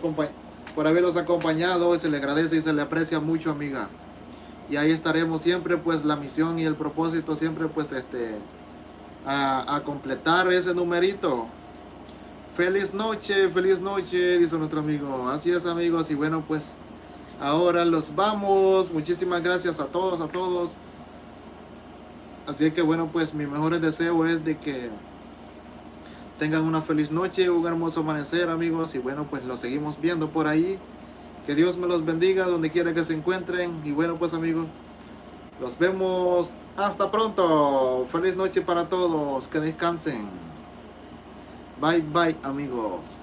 por haberlos acompañado, se le agradece y se le aprecia mucho amiga. Y ahí estaremos siempre pues la misión y el propósito siempre pues este a, a completar ese numerito. Feliz noche, feliz noche, dice nuestro amigo. Así es amigos y bueno pues ahora los vamos. Muchísimas gracias a todos, a todos. Así que bueno, pues mi mejor deseo es de que tengan una feliz noche, un hermoso amanecer amigos y bueno, pues los seguimos viendo por ahí. Que Dios me los bendiga donde quiera que se encuentren y bueno, pues amigos, los vemos hasta pronto. Feliz noche para todos, que descansen. Bye bye amigos.